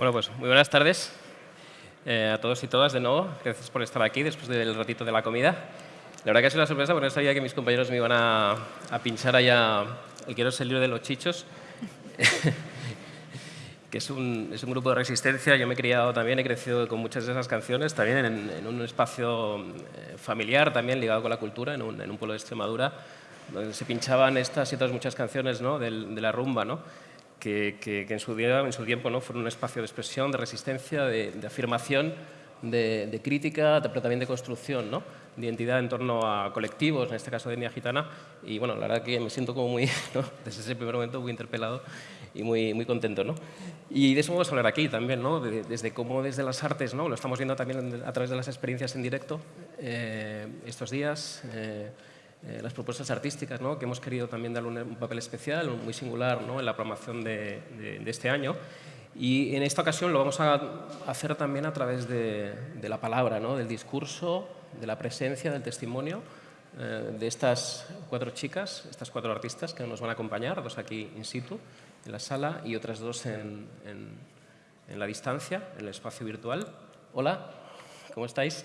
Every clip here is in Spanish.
Bueno, pues muy buenas tardes eh, a todos y todas de nuevo. Gracias por estar aquí después del ratito de la comida. La verdad que ha sido una sorpresa porque no sabía que mis compañeros me iban a, pinchar allá el Quiero ser libre de los chichos, que es un, es un, grupo de resistencia. Yo me he criado también, he crecido con muchas de esas canciones, también en, un espacio eh, familiar, también ligado con la cultura, en un, en un pueblo de Extremadura, donde se pinchaban estas y otras muchas canciones ¿no? de, de la rumba. ¿no? Que, en, su día, en su tiempo ¿no? fueron un espacio de expresión, de resistencia, de, afirmación, de, crítica, pero también de construcción, ¿no? de identidad en torno a colectivos, en este caso de etnia gitana. Y bueno, la verdad que me siento como muy, desde ese primer momento, muy interpelado y muy, muy contento. ¿no? Y de eso vamos a hablar aquí también, ¿no? desde cómo desde las artes, ¿no? lo estamos viendo también a través de las experiencias en directo eh, estos días. Eh, eh, las propuestas artísticas, ¿no? que hemos querido también darle un, papel especial, muy singular ¿no? en la programación de, este año. Y en esta ocasión lo vamos a hacer también a través de, la palabra, ¿no? del discurso, de la presencia, del testimonio eh, de estas cuatro chicas, estas cuatro artistas que nos van a acompañar, dos aquí in situ, en la sala, y otras dos en la distancia, en el espacio virtual. Hola, ¿cómo estáis?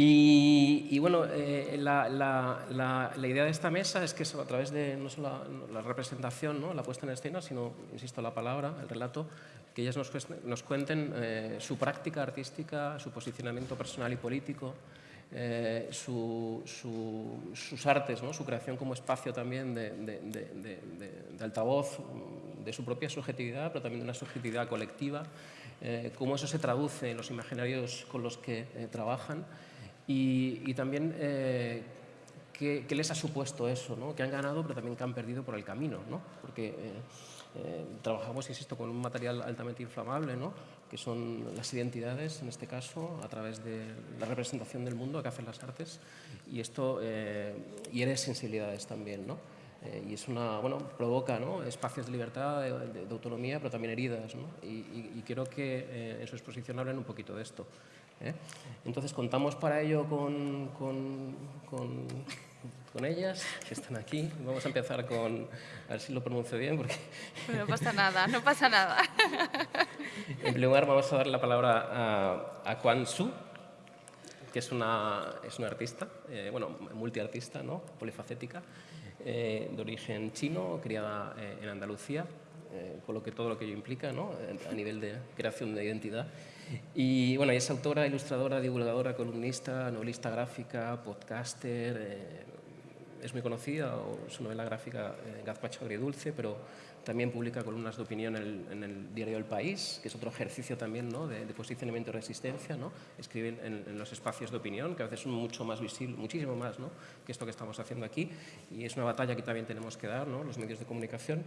Y, bueno, eh, la, la, la, idea de esta mesa es que a través de no solo la, representación, ¿no? la puesta en escena, sino, insisto, la palabra, el relato, que ellas nos, nos cuenten eh, su práctica artística, su posicionamiento personal y político, eh, su, sus artes, ¿no? su creación como espacio también de, de, de, de, altavoz, de su propia subjetividad, pero también de una subjetividad colectiva, cómo eso se traduce en los imaginarios con los que trabajan y, también eh, ¿qué, les ha supuesto eso, ¿no? que han ganado pero también que han perdido por el camino, ¿no? porque eh, eh, trabajamos, insisto, con un material altamente inflamable, ¿no? que son las identidades, en este caso, a través de la representación del mundo que hacen las artes, y esto hiere sensibilidades también. ¿no? y es una, bueno, provoca ¿no? espacios de libertad, de, autonomía, pero también heridas. ¿no? Y, y, quiero que en su exposición hablen un poquito de esto. ¿Eh? Entonces contamos para ello con, con, con, ellas, que están aquí. Vamos a empezar con, a ver si lo pronuncio bien. Porque no pasa nada, no pasa nada. En primer lugar vamos a dar la palabra a, a Quan Su, que es una, es una artista, eh, bueno, multiartista, ¿no? polifacética, eh, de origen chino, criada en Andalucía, con lo que todo lo que ello implica ¿no? a nivel de creación de identidad. Y bueno, es autora, ilustradora, divulgadora, columnista, novelista gráfica, podcaster, eh, es muy conocida, su novela gráfica eh, Gazpacho Agridulce, pero también publica columnas de opinión en el, diario El País, que es otro ejercicio también ¿no? de, posicionamiento y resistencia. ¿no? Escribe en, los espacios de opinión, que a veces son mucho más visibles, muchísimo más ¿no? que esto que estamos haciendo aquí. Y es una batalla que también tenemos que dar, ¿no? los medios de comunicación.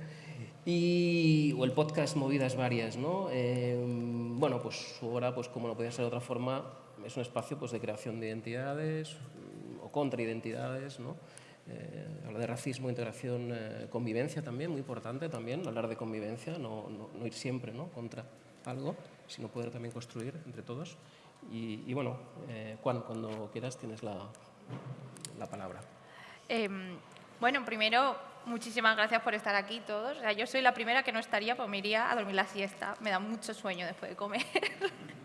Y, o el podcast Movidas Varias. ¿no? Eh, bueno, pues su obra, pues, como no podía ser de otra forma, es un espacio pues, de creación de identidades o contraidentidades, ¿no? Eh, hablar de racismo, integración, eh, convivencia también, muy importante también, hablar de convivencia, no, no, ir siempre ¿no? contra algo, sino poder también construir entre todos. Y, bueno, eh, Juan, cuando quieras tienes la, la palabra. Em, bueno, primero, muchísimas gracias por estar aquí todos. O sea, yo soy la primera que no estaría, pues me iría a dormir la siesta. Me da mucho sueño después de comer.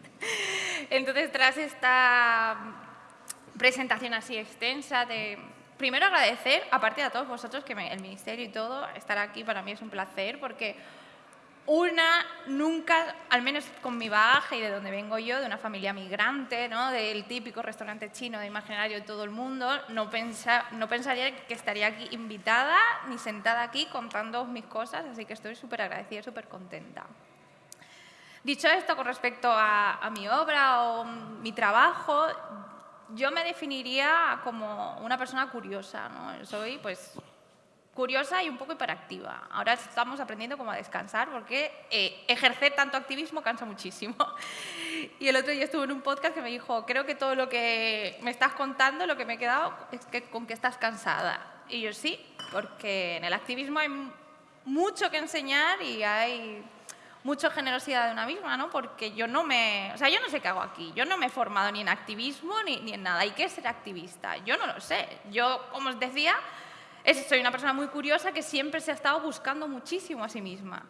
Entonces, tras esta presentación así extensa de primero agradecer, aparte de a todos vosotros, que el Ministerio y todo, estar aquí para mí es un placer porque una nunca, al menos con mi bagaje y de donde vengo yo, de una familia migrante, ¿no? del típico restaurante chino de imaginario de todo el mundo, no, pensa, no pensaría que estaría aquí invitada ni sentada aquí contando mis cosas, así que estoy súper agradecida súper contenta. Dicho esto, con respecto a mi obra o mi trabajo, yo me definiría como una persona curiosa, ¿no? Soy, pues, curiosa y un poco hiperactiva. Ahora estamos aprendiendo cómo a descansar porque eh, ejercer tanto activismo cansa muchísimo. Y el otro día estuve en un podcast que me dijo, creo que todo lo que me estás contando, lo que me he quedado es que con que estás cansada. Y yo sí, porque en el activismo hay mucho que enseñar y hay mucha generosidad de una misma, ¿no? Porque yo no me... O sea, yo no sé qué hago aquí. Yo no me he formado ni en activismo ni, ni en nada. ¿Y qué es ser activista? Yo no lo sé. Yo, como os decía, soy una persona muy curiosa que siempre se ha estado buscando muchísimo a sí misma.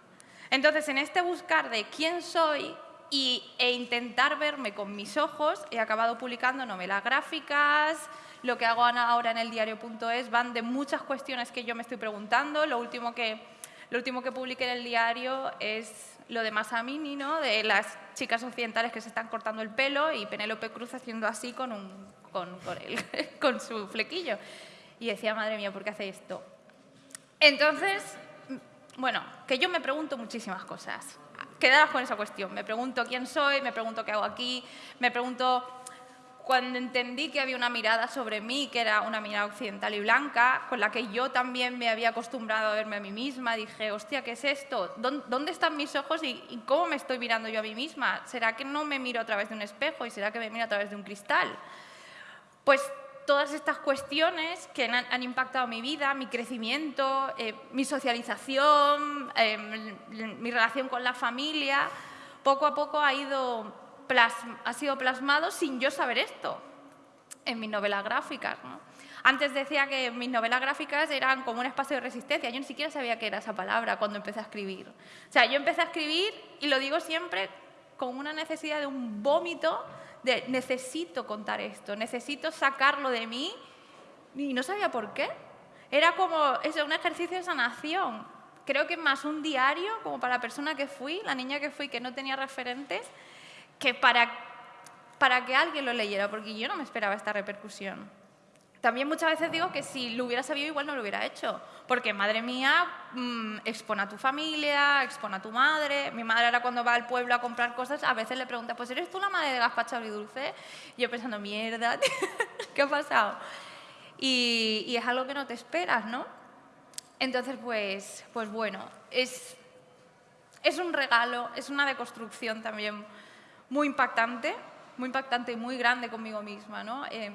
Entonces, en este buscar de quién soy y, e intentar verme con mis ojos, he acabado publicando novelas gráficas, lo que hago ahora en el diario.es van de muchas cuestiones que yo me estoy preguntando. Lo último que, lo último que publiqué en el diario es lo de Masamini, ¿no? de las chicas occidentales que se están cortando el pelo y Penélope Cruz haciendo así con, un, con, con, con su flequillo. Y decía, madre mía, ¿por qué hace esto? Entonces, bueno, que yo me pregunto muchísimas cosas. Quedaros con esa cuestión. Me pregunto quién soy, me pregunto qué hago aquí, me pregunto cuando entendí que había una mirada sobre mí, que era una mirada occidental y blanca, con la que yo también me había acostumbrado a verme a mí misma, dije, hostia, ¿qué es esto? ¿Dónde están mis ojos y, cómo me estoy mirando yo a mí misma? ¿Será que no me miro a través de un espejo y será que me miro a través de un cristal? Pues todas estas cuestiones que han, impactado mi vida, mi crecimiento, eh, mi socialización, em, mi relación con la familia, poco a poco ha ido ha sido plasmado sin yo saber esto en mis novelas gráficas. Antes decía que mis novelas gráficas eran como un espacio de resistencia. Yo ni siquiera sabía qué era esa palabra cuando empecé a escribir. O sea, yo empecé a escribir, y lo digo siempre, con una necesidad de un vómito necesito contar esto, necesito sacarlo de mí, y no sabía por qué. Era como es un ejercicio de sanación. Creo que más un diario, como para la persona que fui, la niña que fui, que no tenía referentes, que para, para que alguien lo leyera, porque yo no me esperaba esta repercusión. También muchas veces digo que si lo hubiera sabido igual no lo hubiera hecho, porque madre mía, mmm, expone a tu familia, expone a tu madre. Mi madre ahora cuando va al pueblo a comprar cosas, a veces le pregunta, pues ¿eres tú la madre de gazpacho y dulce? Yo pensando, mierda, ¿qué ha pasado? Y, y, es algo que no te esperas, ¿no? Entonces, pues, pues bueno, es, es un regalo, es una deconstrucción también muy impactante, muy impactante y muy grande conmigo misma. ¿no? Em,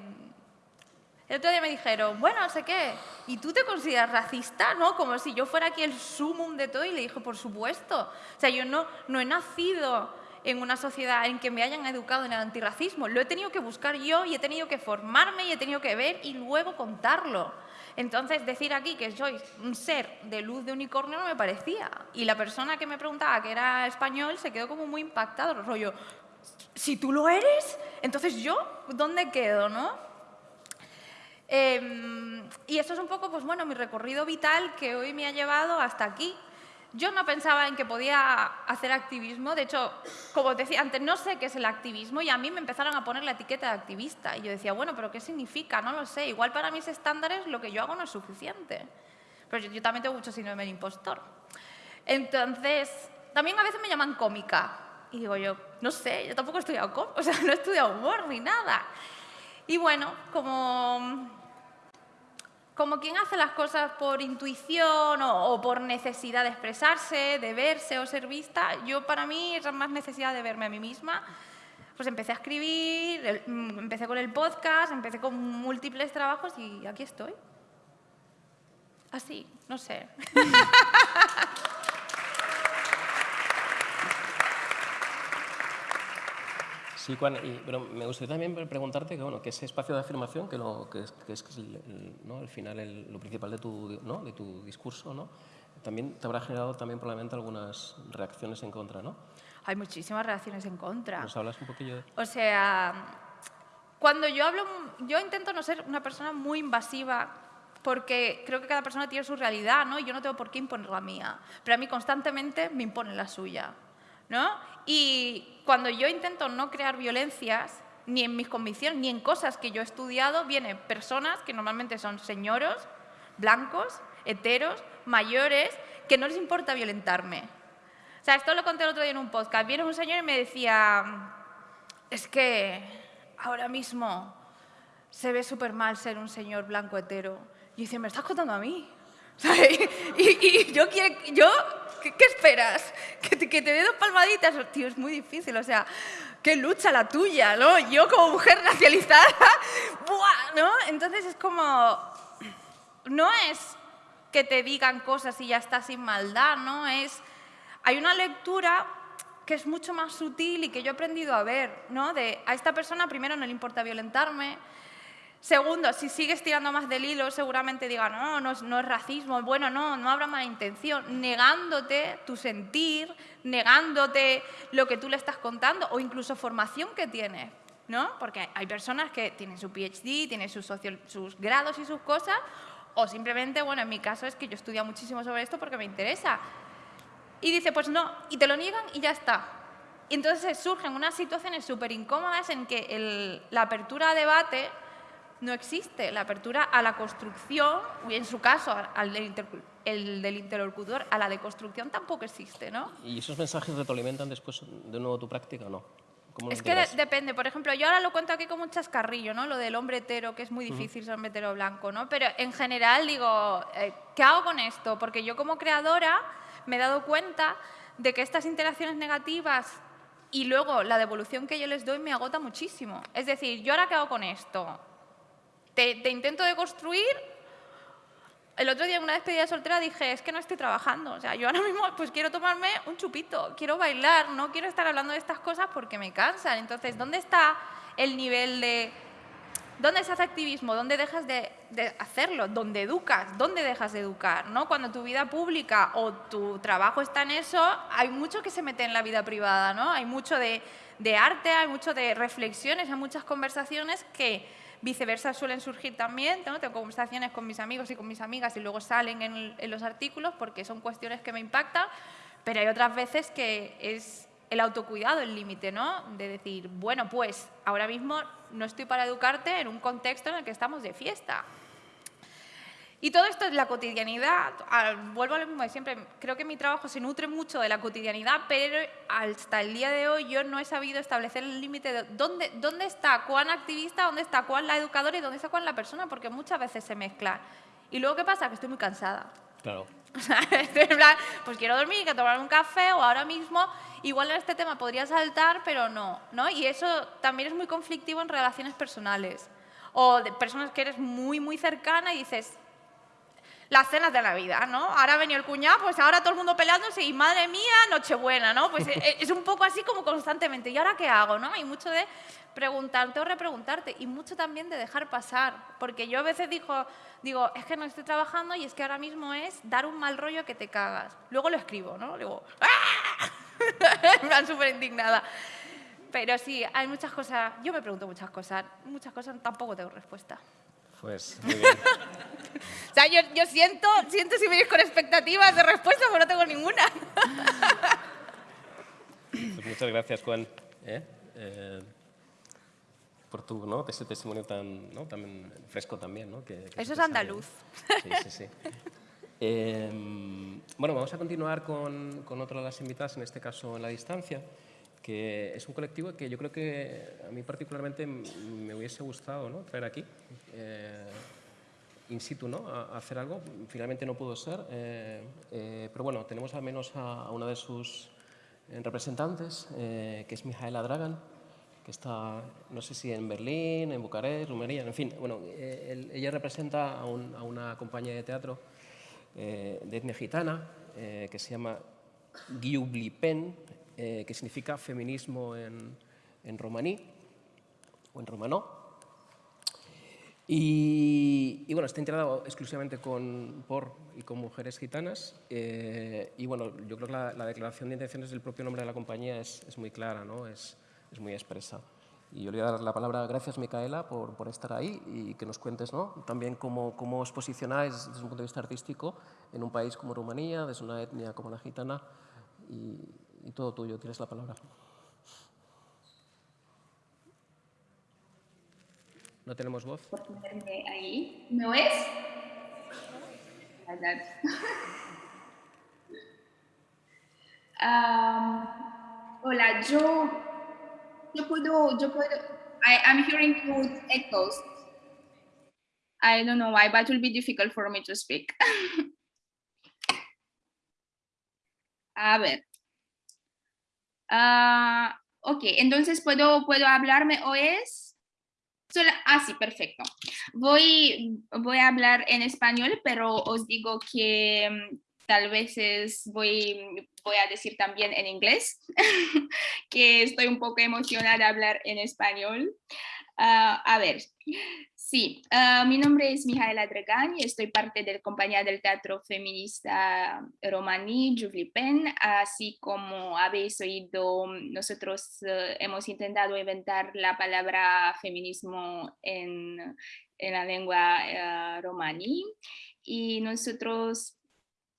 el otro día me dijeron, bueno, no sé qué, ¿y tú te consideras racista? ¿no? Como si yo fuera aquí el sumum de todo y le dije, por supuesto. O sea, yo no, no he nacido en una sociedad en que me hayan educado en el antirracismo. Lo he tenido que buscar yo y he tenido que formarme y he tenido que ver y luego contarlo. Entonces, decir aquí que soy un ser de luz de unicornio no me parecía. Y la persona que me preguntaba que era español se quedó como muy impactado, rollo, si tú lo eres, entonces yo, ¿dónde quedo, no? Em, y eso es un poco, pues bueno, mi recorrido vital que hoy me ha llevado hasta aquí. Yo no pensaba en que podía hacer activismo, de hecho, como decía antes, no sé qué es el activismo y a mí me empezaron a poner la etiqueta de activista y yo decía, bueno, pero ¿qué significa? No lo sé, igual para mis estándares lo que yo hago no es suficiente. Pero yo, también tengo mucho síndrome del impostor. Entonces, también a veces me llaman cómica, y digo yo, no sé, yo tampoco he estudiado, o sea, no he estudiado humor ni nada. Y bueno, como, como quien hace las cosas por intuición o, por necesidad de expresarse, de verse o ser vista, yo para mí era más necesidad de verme a mí misma. Pues empecé a escribir, mm, empecé con el podcast, empecé con múltiples trabajos y aquí estoy. Así, no sé. Sí, Juan, pero me gustaría también preguntarte que, bueno, que ese espacio de afirmación, que, lo, que es, que es el, ¿no? al final lo principal de tu, ¿no? de tu discurso, ¿no? también te habrá generado también probablemente algunas reacciones en contra, ¿no? Hay muchísimas reacciones en contra. ¿Nos hablas un poquillo de...? O sea, cuando yo hablo, yo intento no ser una persona muy invasiva porque creo que cada persona tiene su realidad, ¿no? Y yo no tengo por qué imponer la mía, pero a mí constantemente me imponen la suya. Y cuando yo intento no crear violencias, ni en mis convicciones, ni en cosas que yo he estudiado, vienen personas que normalmente son señoros, blancos, heteros, mayores, que no les importa violentarme. O sea, esto lo conté el otro día en un podcast. Viene un señor y me decía, es que ahora mismo se ve súper mal ser un señor blanco hetero. Y dice, ¿me estás contando a mí? y, yo, quiero, yo ¿qué, esperas? ¿Que te, ¿Que te dé dos palmaditas? Tío, es muy difícil, o sea, qué lucha la tuya, ¿no? Yo como mujer racializada, ¡buah! ¿no? Entonces es como, no es que te digan cosas y ya estás sin maldad, ¿no? Es, hay una lectura que es mucho más sutil y que yo he aprendido a ver, ¿no? De a esta persona primero no le importa violentarme, Segundo, si sigues tirando más del hilo, seguramente diga, no, no, no es racismo, bueno, no, no habrá mala intención, negándote tu sentir, negándote lo que tú le estás contando o incluso formación que tienes, ¿no? Porque hay personas que tienen su PhD, tienen sus, sus grados y sus cosas, o simplemente, bueno, en mi caso es que yo estudio muchísimo sobre esto porque me interesa. Y dice, pues no, y te lo niegan y ya está. Y entonces surgen unas situaciones súper incómodas en que la apertura a debate no existe. La apertura a la construcción, y en su caso al del, el del interlocutor, a la deconstrucción tampoco existe, ¿no? ¿Y esos mensajes retroalimentan después de nuevo tu práctica o no? Es que depende, por ejemplo, yo ahora lo cuento aquí como un chascarrillo, ¿no? Lo del hombre hetero, que es muy difícil ser hombre hetero blanco, ¿no? Pero en general digo, eh, ¿qué hago con esto? Porque yo como creadora me he dado cuenta de que estas interacciones negativas y luego la devolución que yo les doy me agota muchísimo. Es decir, ¿yo ahora qué hago con esto? Te, intento deconstruir. El otro día en una despedida soltera dije, es que no estoy trabajando. O sea, yo ahora mismo pues quiero tomarme un chupito, quiero bailar, no quiero estar hablando de estas cosas porque me cansan. Entonces, ¿dónde está el nivel de... ¿Dónde se hace activismo? ¿Dónde dejas de, hacerlo? ¿Dónde educas? ¿Dónde dejas de educar? ¿no? Cuando tu vida pública o tu trabajo está en eso, hay mucho que se mete en la vida privada, ¿no? Hay mucho de, de arte, hay mucho de reflexiones, hay muchas conversaciones que Viceversa suelen surgir también, tengo conversaciones con mis amigos y con mis amigas y luego salen en, los artículos porque son cuestiones que me impactan, pero hay otras veces que es el autocuidado el límite, ¿no? De decir, bueno, pues ahora mismo no estoy para educarte en un contexto en el que estamos de fiesta. Y todo esto es la cotidianidad. Vuelvo a lo mismo de siempre. Creo que mi trabajo se nutre mucho de la cotidianidad, pero hasta el día de hoy yo no he sabido establecer el límite de dónde, dónde está cuán activista, dónde está cuán la educadora y dónde está cuán la persona, porque muchas veces se mezcla. Y luego, ¿qué pasa? Que estoy muy cansada. Claro. En plan, pues quiero dormir, que tomar un café o ahora mismo, igual en este tema podría saltar, pero no, ¿no? Y eso también es muy conflictivo en relaciones personales. O de personas que eres muy, muy cercana y dices, las cenas de la vida, ¿no? Ahora ha venido el cuñado, pues ahora todo el mundo peleándose y madre mía, Nochebuena, ¿no? Pues eh, es un poco así como constantemente. ¿Y ahora qué hago, no? Hay mucho de preguntarte o repreguntarte y mucho también de dejar pasar, porque yo a veces digo, digo, es que no estoy trabajando y es que ahora mismo es dar un mal rollo que te cagas. Luego lo escribo, ¿no? Digo, ¡ah! me van súper indignada. Pero sí, hay muchas cosas, yo me pregunto muchas cosas, muchas cosas tampoco tengo respuesta. Pues muy bien. o sea, yo, yo, siento, siento si venís con expectativas de respuesta, pero no tengo ninguna. pues muchas gracias, Juan, ¿eh? Eh, por tu ¿no? ese testimonio tan, ¿no? tan fresco también. ¿no? Que, Eso es andaluz. Sí, sí, sí. Eh, bueno, vamos a continuar con, con otra de las invitadas, en este caso en la distancia que es un colectivo que yo creo que a mí particularmente me hubiese gustado ¿no? traer aquí, eh, in situ, ¿no? A, hacer algo. Finalmente no pudo ser, eh, eh, pero bueno, tenemos al menos a, una de sus representantes, que es Mijaela Dragan, que está, no sé si en Berlín, en Bucarest, Rumanía, en fin, bueno, ella representa a, a, una compañía de teatro de etnia gitana que se llama Giublipen, eh, que significa feminismo en, en, romaní o en romanó. Y, bueno, está integrado exclusivamente con, por y con mujeres gitanas. Eh, y bueno, yo creo que la, declaración de intenciones del propio nombre de la compañía es, es muy clara, ¿no? es, es, muy expresa. Y yo le voy a dar la palabra, gracias Micaela por, por estar ahí y que nos cuentes ¿no? también cómo, cómo os posicionáis desde un punto de vista artístico en un país como Rumanía, desde una etnia como la gitana y, y todo tuyo, tienes la palabra. ¿No tenemos voz? Por ahí. ¿Me oyes? um, hola, yo, yo puedo, yo puedo, I, I'm hearing two echoes. I don't know why, but it will be difficult for me to speak. A ver. Ah, ok, entonces puedo, puedo hablarme o es... ah, sí, perfecto. Voy, voy a hablar en español, pero os digo que mm, tal vez voy, voy a decir también en inglés, que estoy un poco emocionada de hablar en español. Ah, a ver, Sí, ah, mi nombre es Mijaela Dragani, estoy parte de la compañía del teatro feminista romaní Pen, así como habéis oído, nosotros eh, hemos intentado inventar la palabra feminismo en, en la lengua uh, romaní y nosotros,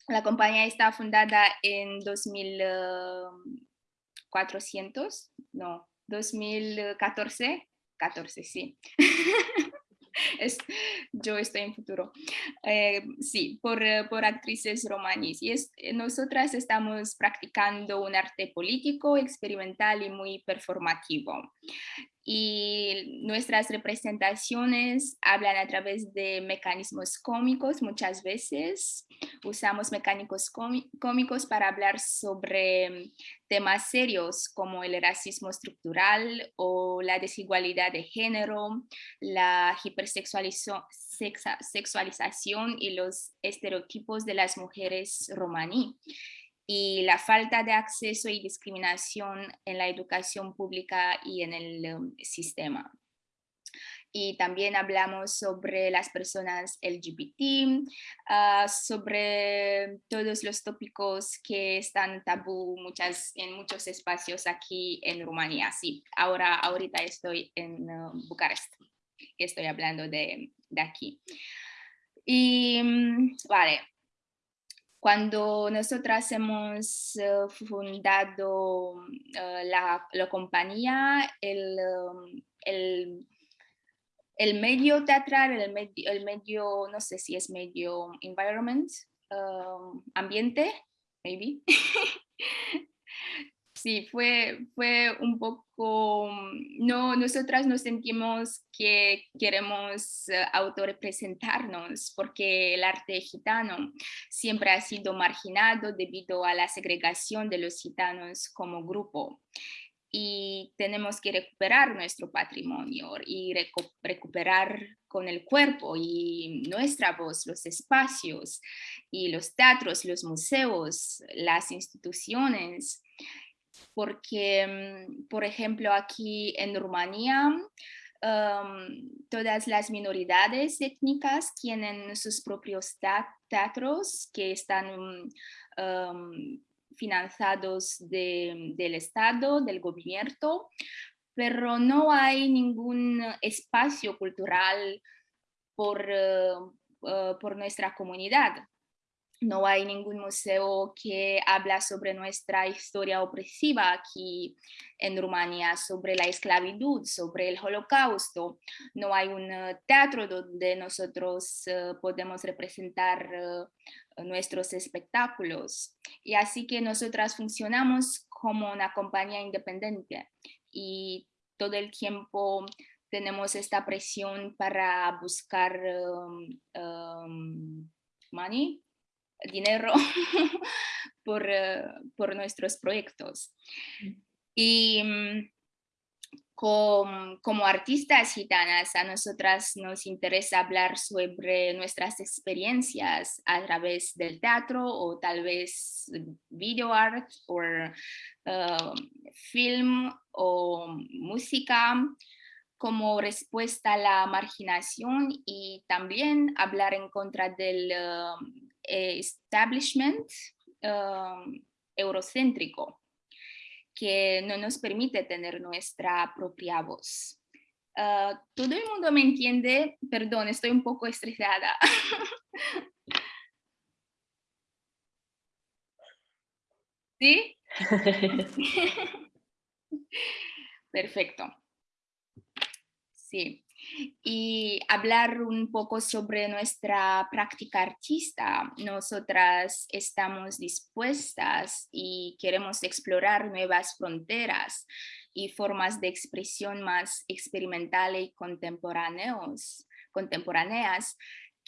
la compañía está fundada en 2400, no, 2014, 14, sí. es, yo estoy en futuro. Eh, sí, por, eh, por, actrices romaníes. Y es, eh, nosotras estamos practicando un arte político, experimental y muy performativo y nuestras representaciones hablan a través de mecanismos cómicos muchas veces. Usamos mecánicos cómicos para hablar sobre temas serios como el racismo estructural o la desigualdad de género, la hipersexualización y los estereotipos de las mujeres romaní y la falta de acceso y discriminación en la educación pública y en el um, sistema. Y también hablamos sobre las personas LGBT, ah, sobre todos los tópicos que están tabú muchas, en muchos espacios aquí en Rumanía. Sí, ahora, ahorita estoy en uh, Bucarest, estoy hablando de, de aquí. Y mm, vale, cuando nosotras hemos eh, fundado eh, la, compañía, um, el, el, medio teatral, el medio, el medio, no sé si es medio environment, um, ambiente, maybe, sí, fue, fue un poco, mm, no, nosotras nos sentimos que queremos uh, autorrepresentarnos porque el arte gitano siempre ha sido marginado debido a la segregación de los gitanos como grupo. Y tenemos que recuperar nuestro patrimonio y recuperar con el cuerpo y nuestra voz, los espacios y los teatros, los museos, las instituciones porque, mm, por ejemplo, aquí en Rumanía, todas las minoridades étnicas tienen sus propios teatros que están financiados del Estado, del gobierno, pero no hay ningún espacio cultural por, eh, eh, por nuestra comunidad no hay ningún museo que habla sobre nuestra historia opresiva aquí en Rumanía, sobre la esclavitud, sobre el holocausto. No hay un eh, teatro donde nosotros eh, podemos representar eh, nuestros espectáculos. Y así que nosotras funcionamos como una compañía independiente y todo el tiempo tenemos esta presión para buscar um, money, dinero por, eh, por, nuestros proyectos. Y mm, como artistas gitanas, a nosotras nos interesa hablar sobre nuestras experiencias a través del teatro o tal vez video art o uh, film o música como respuesta a la marginación y también hablar en contra del uh, establishment um, eurocéntrico que no nos permite tener nuestra propia voz. Uh, ¿Todo el mundo me entiende? Perdón, estoy un poco estresada. ¿Sí? Perfecto. Sí y hablar un poco sobre nuestra práctica artista. Nosotras estamos dispuestas y queremos explorar nuevas fronteras y formas de expresión más experimentales y contemporáneos, contemporáneas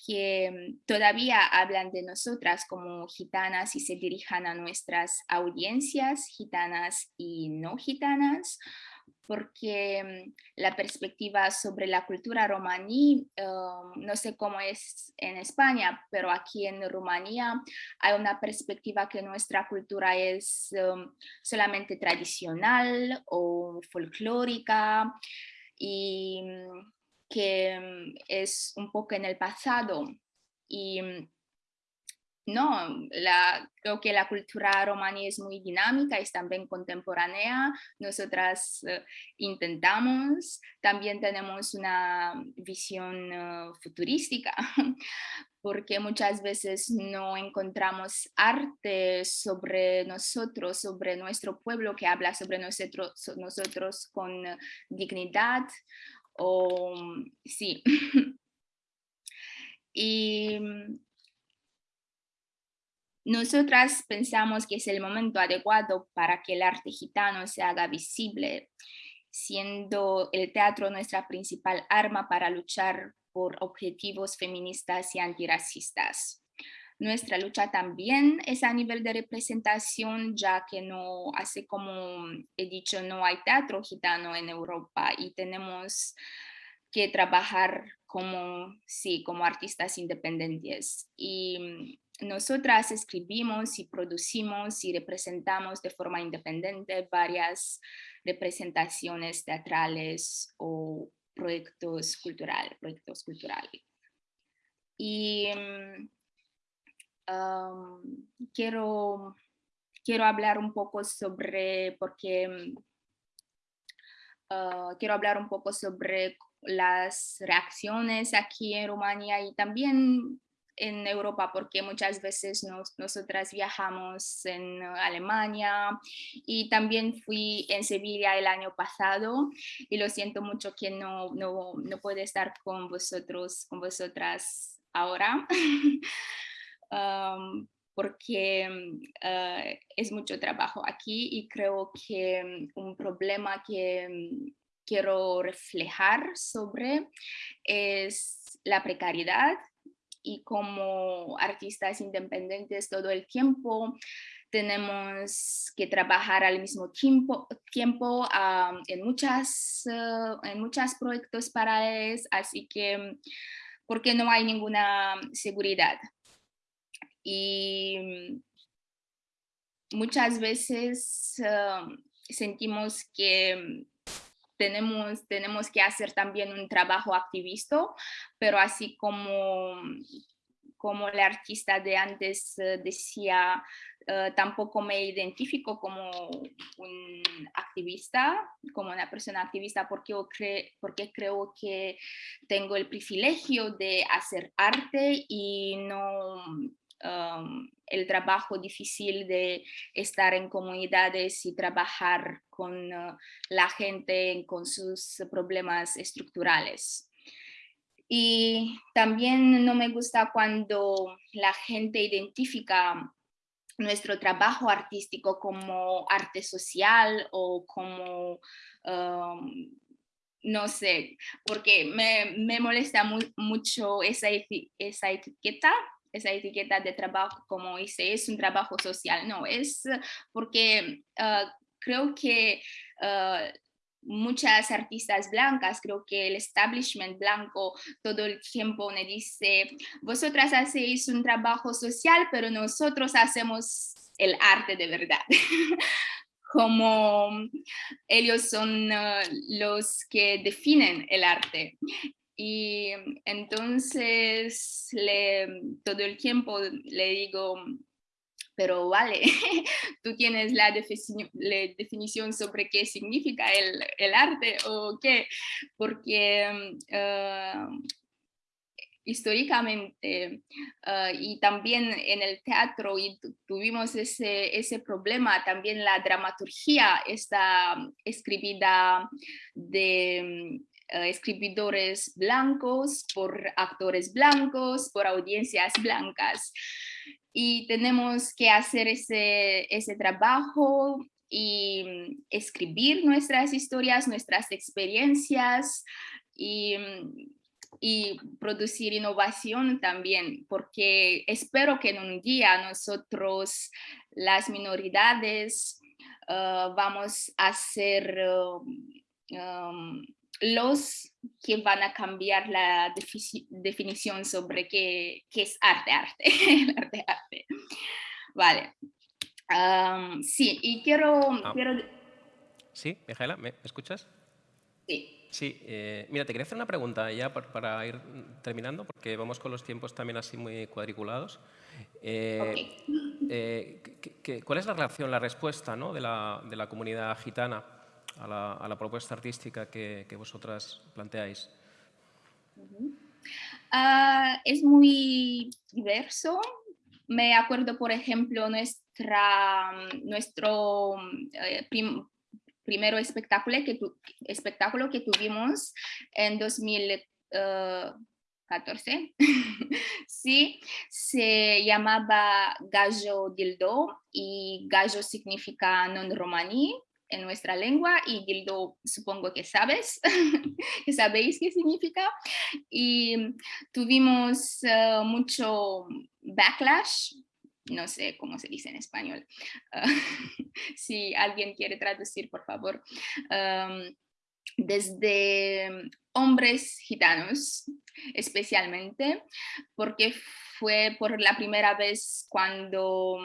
que todavía hablan de nosotras como gitanas y se dirijan a nuestras audiencias gitanas y no gitanas, porque mm, la perspectiva sobre la cultura romaní, um, no sé cómo es en España, pero aquí en Rumanía hay una perspectiva que nuestra cultura es um, solamente tradicional o folclórica y mm, que mm, es un poco en el pasado. Y no, creo que la cultura romaní es muy dinámica, es también contemporánea. Nosotras eh, intentamos, también tenemos una visión eh, futurística, porque muchas veces no encontramos arte sobre nosotros, sobre nuestro pueblo que habla sobre nosotros, nosotros con dignidad o sí. y nosotras pensamos que es el momento adecuado para que el arte gitano se haga visible, siendo el teatro nuestra principal arma para luchar por objetivos feministas y antirracistas. Nuestra lucha también es a nivel de representación, ya que no, hace como he dicho, no hay teatro gitano en Europa y tenemos que trabajar como, sí, como artistas independientes. Y nosotras escribimos y producimos y representamos de forma independiente varias representaciones teatrales o proyectos culturales. Proyectos culturales. Y um, quiero, quiero hablar un poco sobre, porque uh, quiero hablar un poco sobre las reacciones aquí en Rumania y también en Europa porque muchas veces nosotras viajamos en Alemania y también fui en Sevilla el año pasado y lo siento mucho que no, no, no puedo estar con vosotros, con vosotras ahora. Um, porque uh, es mucho trabajo aquí y creo que un problema que quiero reflejar sobre es la precariedad y como artistas independientes todo el tiempo tenemos que trabajar al mismo tiempo, tiempo en, muchas, uh, en muchos proyectos paralelos, así que porque no hay ninguna seguridad. Y muchas veces uh, sentimos que tenemos, tenemos que hacer también un trabajo activista, pero así como, como el artista de antes eh, decía, eh, tampoco me identifico como un activista, como una persona activista, porque, porque creo que tengo el privilegio de hacer arte y no El trabajo difícil de estar en comunidades y trabajar con uh, la gente con sus problemas estructurales. Y también no me gusta cuando la gente identifica nuestro trabajo artístico como arte social o como, no sé, porque me, me molesta mucho esa, esa etiqueta esa etiqueta de trabajo como dice, es un trabajo social, no, es porque ah, creo que ah, muchas artistas blancas, creo que el establishment blanco todo el tiempo me dice, vosotras hacéis un trabajo social, pero nosotros hacemos el arte de verdad. como ellos son ah, los que definen el arte. Y entonces le, todo el tiempo le digo, pero vale, tú tienes la, definición sobre qué significa el, arte o qué, porque ah, históricamente ah, y también en el teatro y tuvimos ese, ese problema, también la dramaturgia está escribida de escribidores blancos, por actores blancos, por audiencias blancas. Y tenemos que hacer ese, ese trabajo y escribir nuestras historias, nuestras experiencias y, y producir innovación también, porque espero que en un día nosotros, las minoridades, eh, vamos a ser um, los que van a cambiar la definición sobre qué, qué, es arte, arte, arte, arte. Vale. sí, y quiero, ah. quiero... Sí, Mijaela, ¿me escuchas? Sí. Sí, eh, mira, te quería hacer una pregunta ya para, ir terminando, porque vamos con los tiempos también así muy cuadriculados. Eh, eh, ¿Cuál es la relación, la respuesta ¿no? de, la, de, la, comunidad gitana a la, propuesta artística que, vosotras planteáis? Ah, es muy diverso. Me acuerdo, por ejemplo, nuestra, nuestro primero espectáculo que, espectáculo que tuvimos en 2014. sí, se llamaba Gallo Dildo y Gallo significa non romaní en nuestra lengua y dildo supongo que sabes, que sabéis qué significa. Y tuvimos eh, mucho backlash no sé cómo se dice en español. Si alguien quiere traducir, por favor. desde hombres gitanos, especialmente, porque fue por la primera vez cuando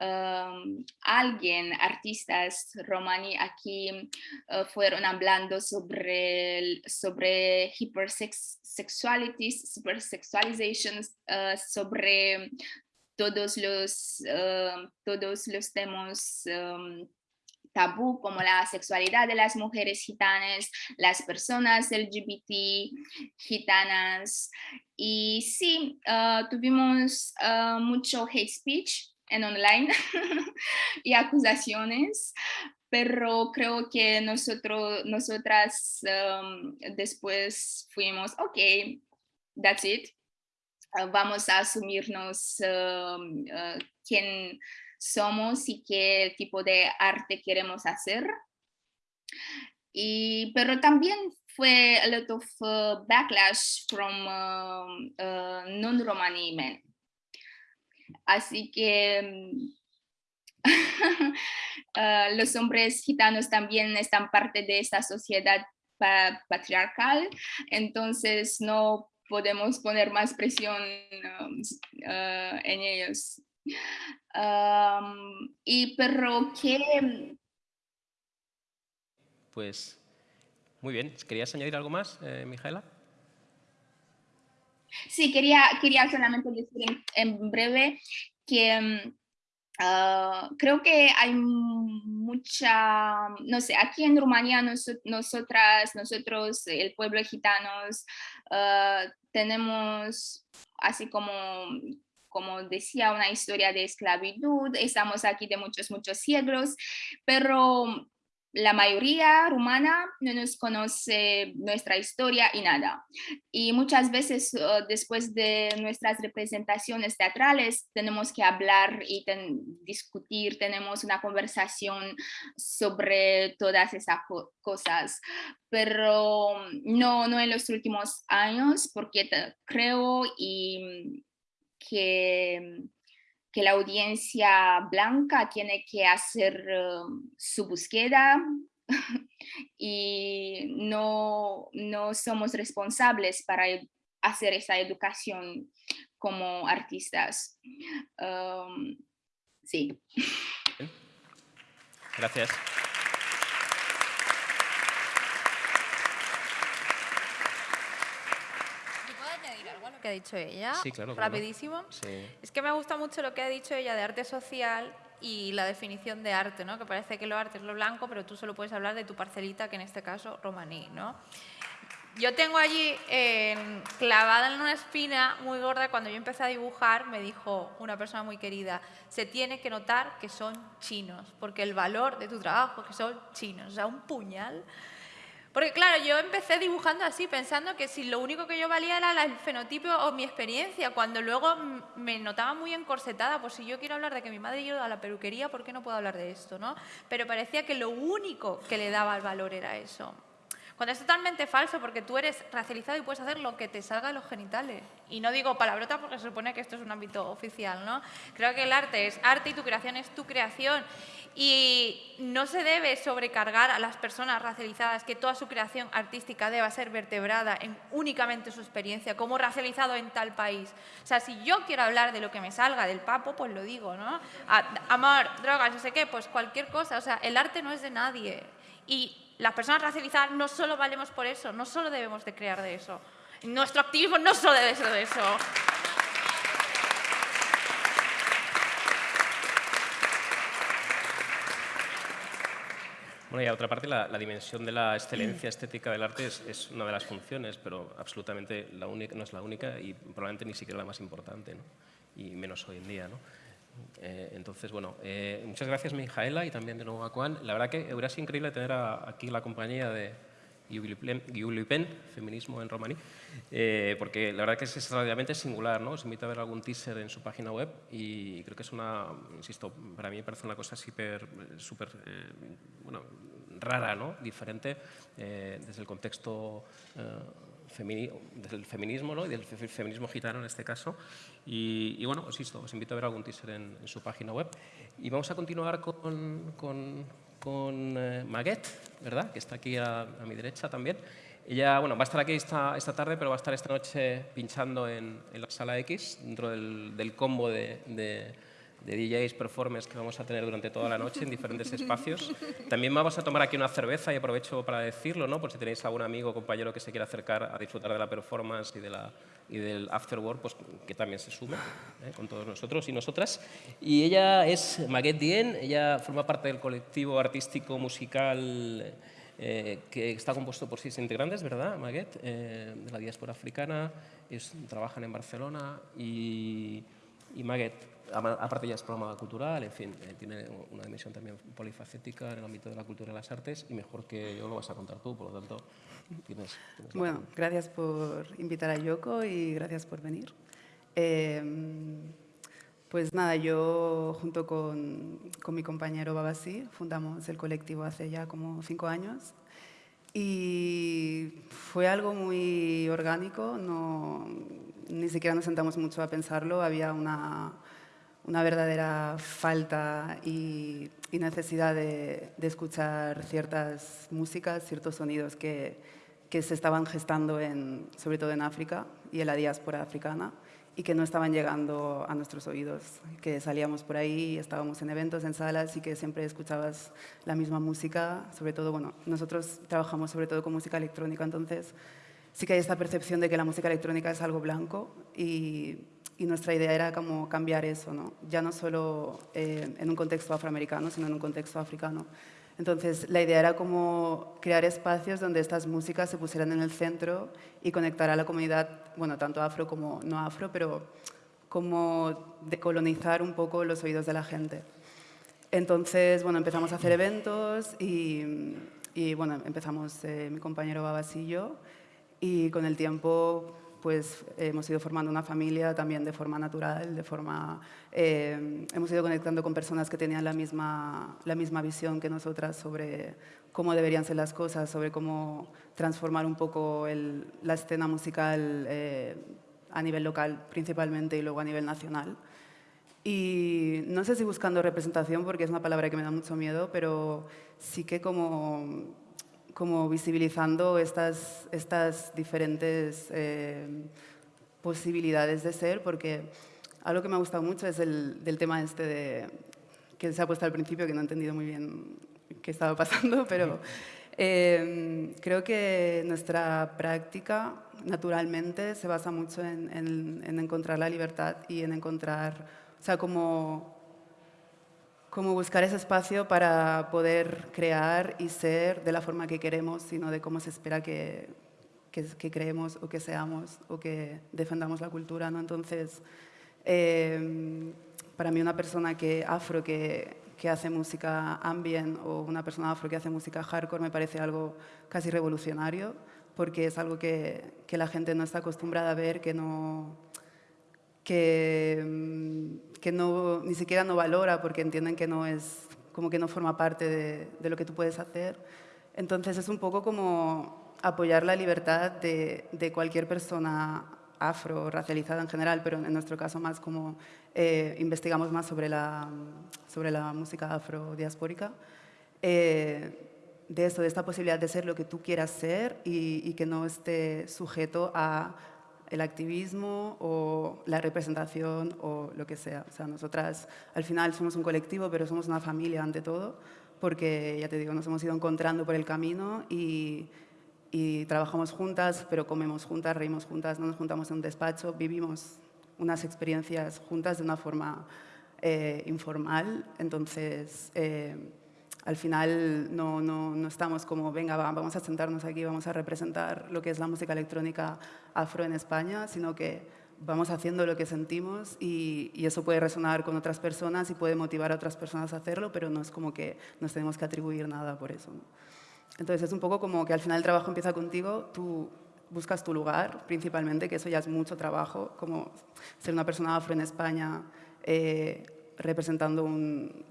alguien, artistas romani aquí uh, fueron hablando sobre, sobre hypersexualities, hypersexualizations, uh, sobre todos los, uh, todos los temas um, tabú como la sexualidad de las mujeres gitanas, las personas LGBT gitanas. Y sí, uh, tuvimos mucho hate speech en online y acusaciones, pero creo que nosotros, nosotras um, después fuimos, ok, that's it, Ah, vamos a asumirnos um, ah, quién somos y qué tipo de arte queremos hacer. Y, pero también fue a lot of uh, backlash from um, non-Romani men. Así que uh, los hombres gitanos también están parte de esta sociedad patriarcal, entonces no podemos poner más presión um, uh, en ellos. Y pero que... Pues muy bien. ¿Querías añadir algo más, eh, Mijaela? Sí, quería, quería solamente decir en, breve que um, uh, creo que hay mucha, no sé, aquí en Rumanía nosotras, nosotros, el pueblo gitanos, uh, tenemos así como como decía, una historia de esclavitud, estamos aquí de muchos, muchos siglos, pero la mayoría rumana no nos conoce nuestra historia y nada. Y muchas veces uh, después de nuestras representaciones teatrales tenemos que hablar y discutir, tenemos una conversación sobre todas esas cosas, pero no, no en los últimos años porque creo y que que la audiencia blanca tiene que hacer um, su búsqueda y no, no somos responsables para hacer esa educación como artistas. Um, sí. Gracias. Que ha dicho ella? Sí, claro. Rapidísimo. Es que me gusta mucho lo que ha dicho ella de arte social y la definición de arte, ¿no? Que parece que lo arte es lo blanco, pero tú solo puedes hablar de tu parcelita, que en este caso romaní, ¿no? Yo tengo allí clavada en una espina muy gorda, cuando yo empecé a dibujar, me dijo una persona muy querida, se tiene que notar que son chinos, porque el valor de tu trabajo es que son chinos, o sea, un puñal porque claro, yo empecé dibujando así, pensando que si lo único que yo valía era el fenotipo o mi experiencia, cuando luego me notaba muy encorsetada, pues si yo quiero hablar de que mi madre iba a la peluquería, ¿por qué no puedo hablar de esto? ¿no? Pero parecía que lo único que le daba el valor era eso. Cuando es totalmente falso, porque tú eres racializado y puedes hacer lo que te salga de los genitales. Y no digo palabrota porque se supone que esto es un ámbito oficial, ¿no? Creo que el arte es arte y tu creación es tu creación. Y no se debe sobrecargar a las personas racializadas que toda su creación artística deba ser vertebrada en únicamente su experiencia, como racializado en tal país. O sea, si yo quiero hablar de lo que me salga del papo, pues lo digo, ¿no? Amor, drogas, no sé qué, pues cualquier cosa. O sea, el arte no es de nadie. Y las personas racializadas no solo valemos por eso, no solo debemos de crear de eso. Nuestro activismo no solo debe ser de eso. Bueno, y a otra parte, la, dimensión de la excelencia estética del arte es, una de las funciones, pero absolutamente la única, no es la única y probablemente ni siquiera la más importante, ¿no? y menos hoy en día. ¿no? Eh, entonces, bueno, eh, muchas gracias Mijaela y también de nuevo a Juan. La verdad que hubiera sido increíble tener aquí la compañía de Giulipen, Feminismo en Romaní, eh, porque la verdad que es extraordinariamente singular, ¿no? Os invito a ver algún teaser en su página web y creo que es una, insisto, para mí me parece una cosa súper, súper, bueno, rara, ¿no? Diferente desde el contexto del feminismo ¿no? y del feminismo gitano en este caso. Y, bueno, os, os invito a ver algún teaser en, su página web. Y vamos a continuar con, con, con eh, Maguette, ¿verdad? que está aquí a, mi derecha también. Ella bueno, va a estar aquí esta, tarde, pero va a estar esta noche pinchando en, la sala X, dentro del, combo de DJs, performers que vamos a tener durante toda la noche en diferentes espacios. También vamos a tomar aquí una cerveza y aprovecho para decirlo, ¿no? por si tenéis algún amigo o compañero que se quiera acercar a disfrutar de la performance y, de la, y del afterwork, pues que también se sume ¿eh? con todos nosotros y nosotras. Y ella es Maguette Dien, ella forma parte del colectivo artístico musical eh, que está compuesto por seis integrantes, ¿verdad, Maguette? Eh, de la diáspora africana, ellos trabajan en Barcelona y, y Maguette aparte ya es programa cultural, en fin, eh, tiene una dimensión también polifacética en el ámbito de la cultura y las artes y mejor que yo lo vas a contar tú, por lo tanto tienes... bueno, gracias por invitar a Yoko y gracias por venir. Em, pues nada, yo junto con, con mi compañero Babasi fundamos el colectivo hace ya como cinco años y fue algo muy orgánico, no, ni siquiera nos sentamos mucho a pensarlo, había una una verdadera falta y, necesidad de, escuchar ciertas músicas, ciertos sonidos que, que, se estaban gestando sobre todo en África y en la diáspora africana y que no estaban llegando a nuestros oídos, que salíamos por ahí, estábamos en eventos, en salas y que siempre escuchabas la misma música, sobre todo, bueno, nosotros trabajamos sobre todo con música electrónica, entonces sí que hay esta percepción de que la música electrónica es algo blanco y nuestra idea era como cambiar eso, ¿no? ya no solo eh, en un contexto afroamericano, sino en un contexto africano. Entonces, la idea era como crear espacios donde estas músicas se pusieran en el centro y conectar a la comunidad, bueno, tanto afro como no afro, pero como decolonizar un poco los oídos de la gente. Entonces, bueno, empezamos a hacer eventos y, y bueno, empezamos eh, mi compañero Babas y yo, y con el tiempo pues hemos ido formando una familia también de forma natural, de forma, eh, hemos ido conectando con personas que tenían la misma, la misma visión que nosotras sobre cómo deberían ser las cosas, sobre cómo transformar un poco la escena musical eh, a nivel local principalmente y luego a nivel nacional. Y no sé si buscando representación, porque es una palabra que me da mucho miedo, pero sí que como como visibilizando estas, estas diferentes eh, posibilidades de ser, porque algo que me ha gustado mucho es el del tema este de, que se ha puesto al principio, que no he entendido muy bien qué estaba pasando, pero eh, creo que nuestra práctica naturalmente se basa mucho en, en, en encontrar la libertad y en encontrar, o sea, como como buscar ese espacio para poder crear y ser de la forma que queremos, sino de cómo se espera que, que, creemos o que seamos o que defendamos la cultura. ¿no? Entonces, em, para mí una persona que, afro que, que, hace música ambient o una persona afro que hace música hardcore me parece algo casi revolucionario porque es algo que, que la gente no está acostumbrada a ver, que no que, mm, que no, ni siquiera no valora porque entienden que no es, como que no forma parte de, de lo que tú puedes hacer. Entonces es un poco como apoyar la libertad de, de cualquier persona afro, racializada en general, pero en nuestro caso más como eh, investigamos más sobre la, sobre la música afrodiaspórica, eh, de eso, de esta posibilidad de ser lo que tú quieras ser y, y que no esté sujeto a el activismo o la representación o lo que sea. O sea, nosotras al final somos un colectivo, pero somos una familia ante todo, porque, ya te digo, nos hemos ido encontrando por el camino y, trabajamos juntas, pero comemos juntas, reímos juntas, no nos juntamos en un despacho, vivimos unas experiencias juntas de una forma eh, informal, entonces eh, al final no, no, no, estamos como, venga, vamos a sentarnos aquí, vamos a representar lo que es la música electrónica afro en España, sino que vamos haciendo lo que sentimos y, eso puede resonar con otras personas y puede motivar a otras personas a hacerlo, pero no es como que nos tenemos que atribuir nada por eso. Entonces es un poco como que al final el trabajo empieza contigo, tú buscas tu lugar principalmente, que eso ya es mucho trabajo, como ser una persona afro en España, eh, representando un,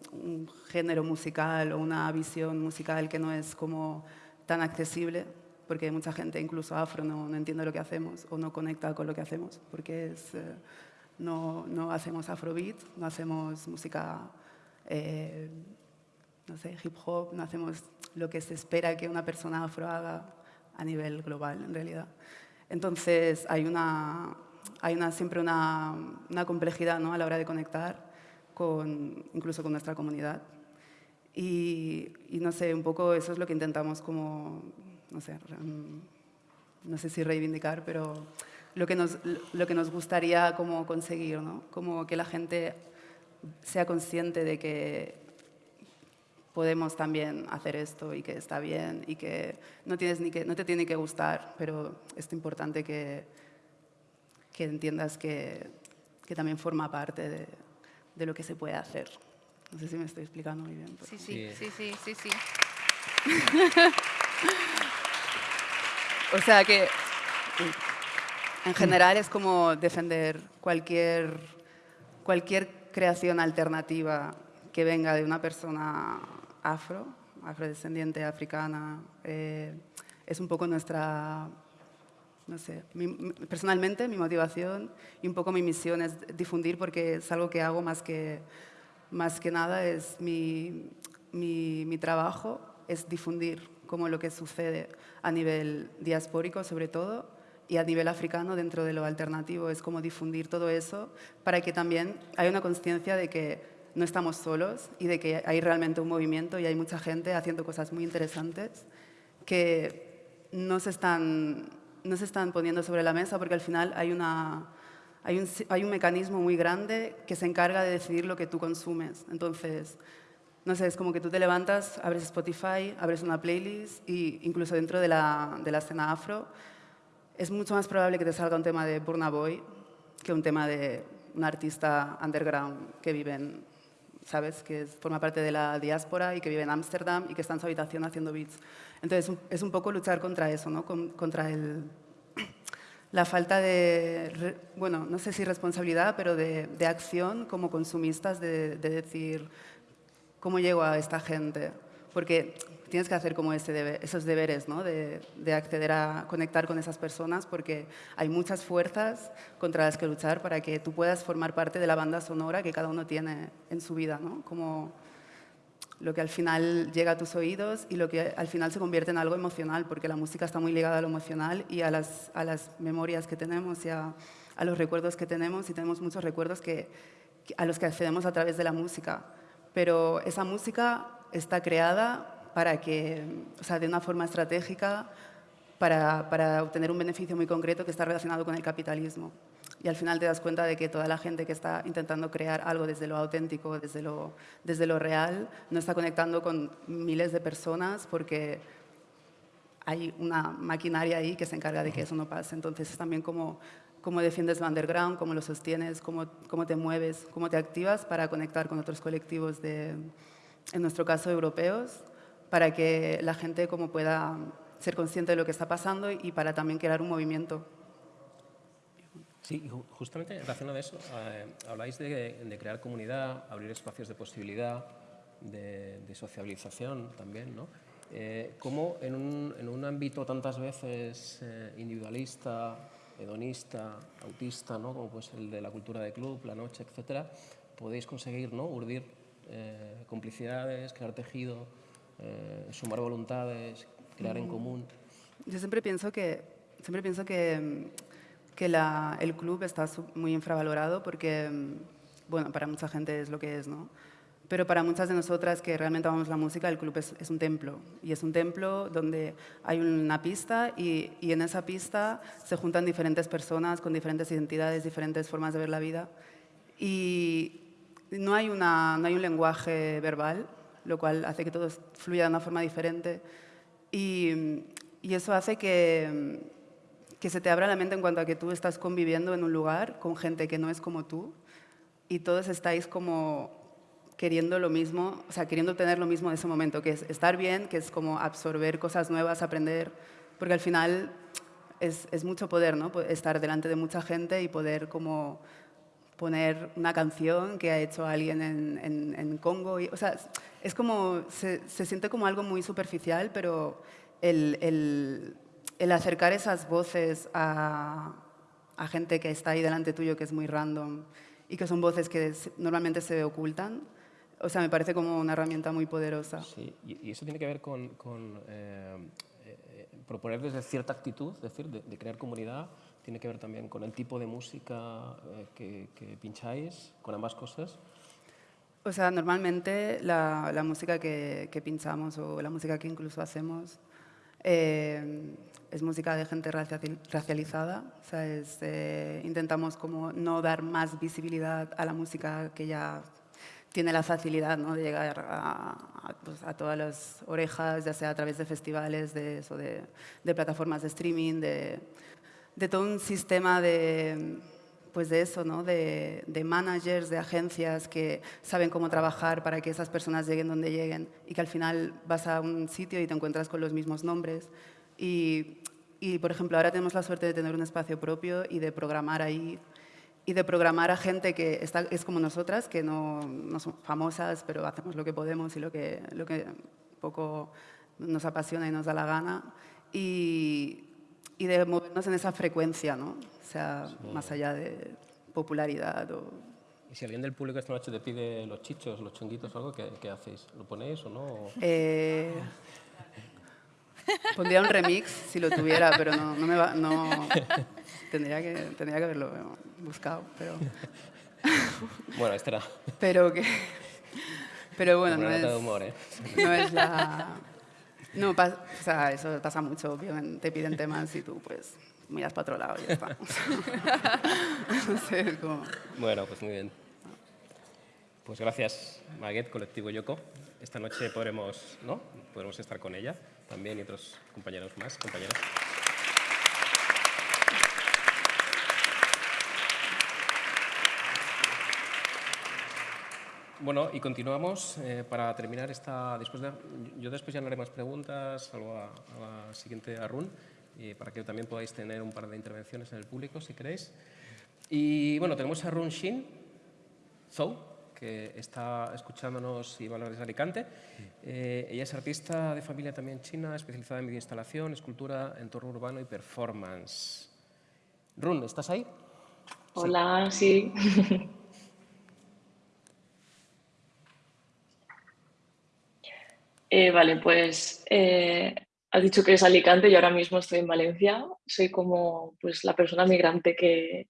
género musical o una visión musical que no es como tan accesible, porque mucha gente, incluso afro, no, no entiende lo que hacemos o no conecta con lo que hacemos, porque es, eh, no, no, hacemos afrobeat, no hacemos música, eh, no sé, hip hop, no hacemos lo que se espera que una persona afro haga a nivel global, en realidad. Entonces, hay, una, hay una, siempre una, una complejidad ¿no? a la hora de conectar, con, incluso con nuestra comunidad. Y, y, no sé, un poco eso es lo que intentamos como, no sé, no sé si reivindicar, pero lo que nos, lo que nos gustaría como conseguir, ¿no? Como que la gente sea consciente de que podemos también hacer esto y que está bien y que no, tienes ni que, no te tiene que gustar, pero es importante que, que entiendas que, que, también forma parte de, de, lo que se puede hacer. No sé si me estoy explicando muy bien. Sí, sí, sí, sí, sí. sí. o sea que en general es como defender cualquier, cualquier creación alternativa que venga de una persona afro, afrodescendiente africana, eh, es un poco nuestra, no sé, mi, personalmente mi motivación y un poco mi misión es difundir porque es algo que hago más que, más que nada, es mi, mi, trabajo, es difundir como lo que sucede a nivel diaspórico sobre todo y a nivel africano dentro de lo alternativo, es como difundir todo eso para que también haya una conciencia de que no estamos solos y de que hay realmente un movimiento y hay mucha gente haciendo cosas muy interesantes que no se están, no se están poniendo sobre la mesa porque al final hay, una, hay, un, hay un mecanismo muy grande que se encarga de decidir lo que tú consumes. Entonces, no sé, es como que tú te levantas, abres Spotify, abres una playlist e incluso dentro de la, de la escena afro es mucho más probable que te salga un tema de Burna Boy que un tema de un artista underground que vive ¿sabes? Que forma parte de la diáspora y que vive en Ámsterdam y que está en su habitación haciendo beats. Entonces, es un poco luchar contra eso, ¿no? contra el, la falta de, bueno, no sé si responsabilidad, pero de, de acción como consumistas de, de, decir, ¿cómo llego a esta gente? Porque tienes que hacer como ese esos deberes, ¿no? de, de, acceder a conectar con esas personas, porque hay muchas fuerzas contra las que luchar para que tú puedas formar parte de la banda sonora que cada uno tiene en su vida, ¿no? como lo que al final llega a tus oídos y lo que al final se convierte en algo emocional, porque la música está muy ligada a lo emocional y a las, a las memorias que tenemos y a, a los recuerdos que tenemos, y tenemos muchos recuerdos que, a los que accedemos a través de la música. Pero esa música está creada para que, o sea, de una forma estratégica para, para, obtener un beneficio muy concreto que está relacionado con el capitalismo. Y al final te das cuenta de que toda la gente que está intentando crear algo desde lo auténtico, desde lo, desde lo real, no está conectando con miles de personas porque hay una maquinaria ahí que se encarga de que eso no pase. Entonces es también como cómo defiendes el underground, cómo lo sostienes, cómo, cómo te mueves, cómo te activas para conectar con otros colectivos, de, en nuestro caso, europeos, para que la gente como pueda ser consciente de lo que está pasando y para también crear un movimiento. Sí, justamente en relación a eso, eh, habláis de, de, crear comunidad, abrir espacios de posibilidad, de, de sociabilización también, ¿no? Eh, ¿Cómo en un, en un, ámbito tantas veces eh, individualista, hedonista, autista, ¿no? como pues el de la cultura de club, la noche, etcétera, podéis conseguir ¿no? urdir eh, complicidades, crear tejido, eh, sumar voluntades, crear en común. Yo siempre pienso que, siempre pienso que, que la, el club está muy infravalorado porque, bueno, para mucha gente es lo que es, ¿no? Pero para muchas de nosotras que realmente amamos la música, el club es, un templo. Y es un templo donde hay una pista y, y, en esa pista se juntan diferentes personas con diferentes identidades, diferentes formas de ver la vida. Y no hay, una, no hay un lenguaje verbal, lo cual hace que todo fluya de una forma diferente. Y, y eso hace que, que se te abra la mente en cuanto a que tú estás conviviendo en un lugar con gente que no es como tú y todos estáis como queriendo lo mismo, o sea, queriendo tener lo mismo en ese momento, que es estar bien, que es como absorber cosas nuevas, aprender, porque al final es, es mucho poder, ¿no? Estar delante de mucha gente y poder como poner una canción que ha hecho alguien en, en, Congo. O sea, es como, se, se, siente como algo muy superficial, pero el, el, el acercar esas voces a, a, gente que está ahí delante tuyo, que es muy random, y que son voces que normalmente se ocultan, o sea, me parece como una herramienta muy poderosa. Sí, y, eso tiene que ver con, con eh, eh, proponer desde cierta actitud, es decir, de, crear comunidad, tiene que ver también con el tipo de música eh, que, que, pincháis, con ambas cosas. O sea, normalmente la, la música que, que, pinchamos o la música que incluso hacemos es música de gente racializada. O sea, es, intentamos como no dar más visibilidad a la música que ya tiene la facilidad ¿no? de llegar a, pues, todas las orejas, ya sea a través de festivales, de, eso, de, plataformas de streaming, de, todo un sistema de, pues de eso, ¿no? de, de, managers, de agencias que saben cómo trabajar para que esas personas lleguen donde lleguen y que al final vas a un sitio y te encuentras con los mismos nombres. Y, por ejemplo, ahora tenemos la suerte de tener un espacio propio y de programar ahí y de programar a gente que es como nosotras, que no, no son famosas, pero hacemos lo que podemos y lo que, lo que poco nos apasiona y nos da la gana, y, y de movernos en esa frecuencia, ¿no? O sea, más allá de popularidad o... ¿Y si alguien del público esta noche te pide los chichos, los chunguitos o algo, qué, qué hacéis? ¿Lo ponéis o no? Eh, pondría un remix si lo tuviera, pero no, no me va... No, tendría, que, tendría que haberlo buscado, pero... Bueno, era... Pero que... Pero bueno, no es, humor, ¿eh? no es la... No, o sea, eso pasa mucho, obviamente, te piden temas y tú pues miras para otro lado y ya está. como... Bueno, pues muy bien. Pues gracias, Maguet, Colectivo Yoko. Esta noche podremos, ¿no? podremos estar con ella también y otros compañeros más, compañeras. Bueno, y continuamos eh, para terminar esta... Después de, yo después ya no haré más preguntas, salvo a, la siguiente a Y para que también podáis tener un par de intervenciones en el público, si queréis. Y bueno, tenemos a Run Shin Zhou, que está escuchándonos y va a hablar desde Alicante. Eh, ella es artista de familia también china, especializada en videoinstalación, escultura, entorno urbano y performance. Run, ¿estás ahí? Hola, sí. Eh, vale, pues eh, has dicho que es Alicante y ahora mismo estoy en Valencia. Soy como pues, la persona migrante que,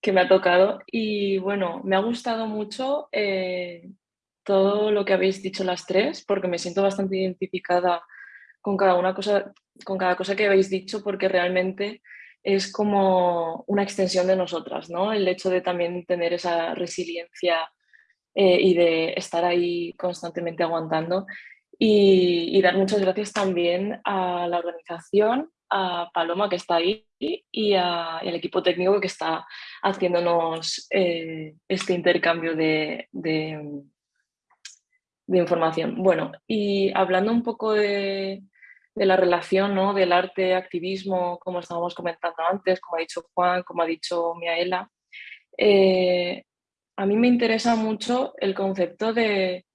que me ha tocado. Y bueno, me ha gustado mucho eh, todo lo que habéis dicho las tres, porque me siento bastante identificada con cada, una cosa, con cada cosa que habéis dicho, porque realmente es como una extensión de nosotras, ¿no? El hecho de también tener esa resiliencia y de estar ahí constantemente aguantando y, dar muchas gracias también a la organización, a Paloma que está ahí y, al equipo técnico que está haciéndonos eh, este intercambio de, de, información. Bueno, y hablando un poco de, la relación ¿no? del arte, activismo, como estábamos comentando antes, como ha dicho Juan, como ha dicho Miaela, eh, a mí me interesa mucho el concepto de,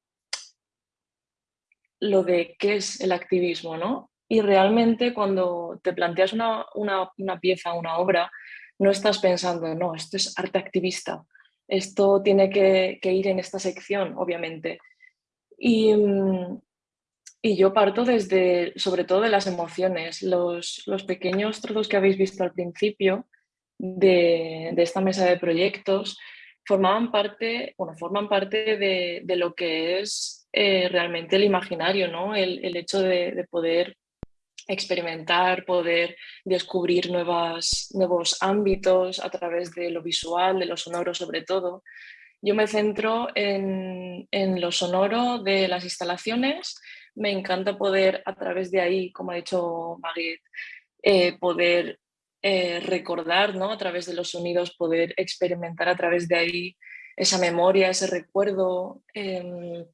lo de qué es el activismo, ¿no? Y realmente cuando te planteas una, pieza, una obra, no estás pensando, no, esto es arte activista, esto tiene que, ir en esta sección, obviamente. Y, mm, y, yo parto desde, sobre todo de las emociones, los, pequeños trozos que habéis visto al principio de, de esta mesa de proyectos, formaban parte, bueno, forman parte de, lo que es eh, realmente el imaginario, ¿no? El, hecho de, poder experimentar, poder descubrir nuevas, nuevos ámbitos a través de lo visual, de lo sonoro sobre todo. Yo me centro en, en lo sonoro de las instalaciones, me encanta poder a través de ahí, como ha dicho Maguette, eh, poder eh, recordar, ¿no? A través de los sonidos, poder experimentar a través de ahí esa memoria, ese recuerdo em,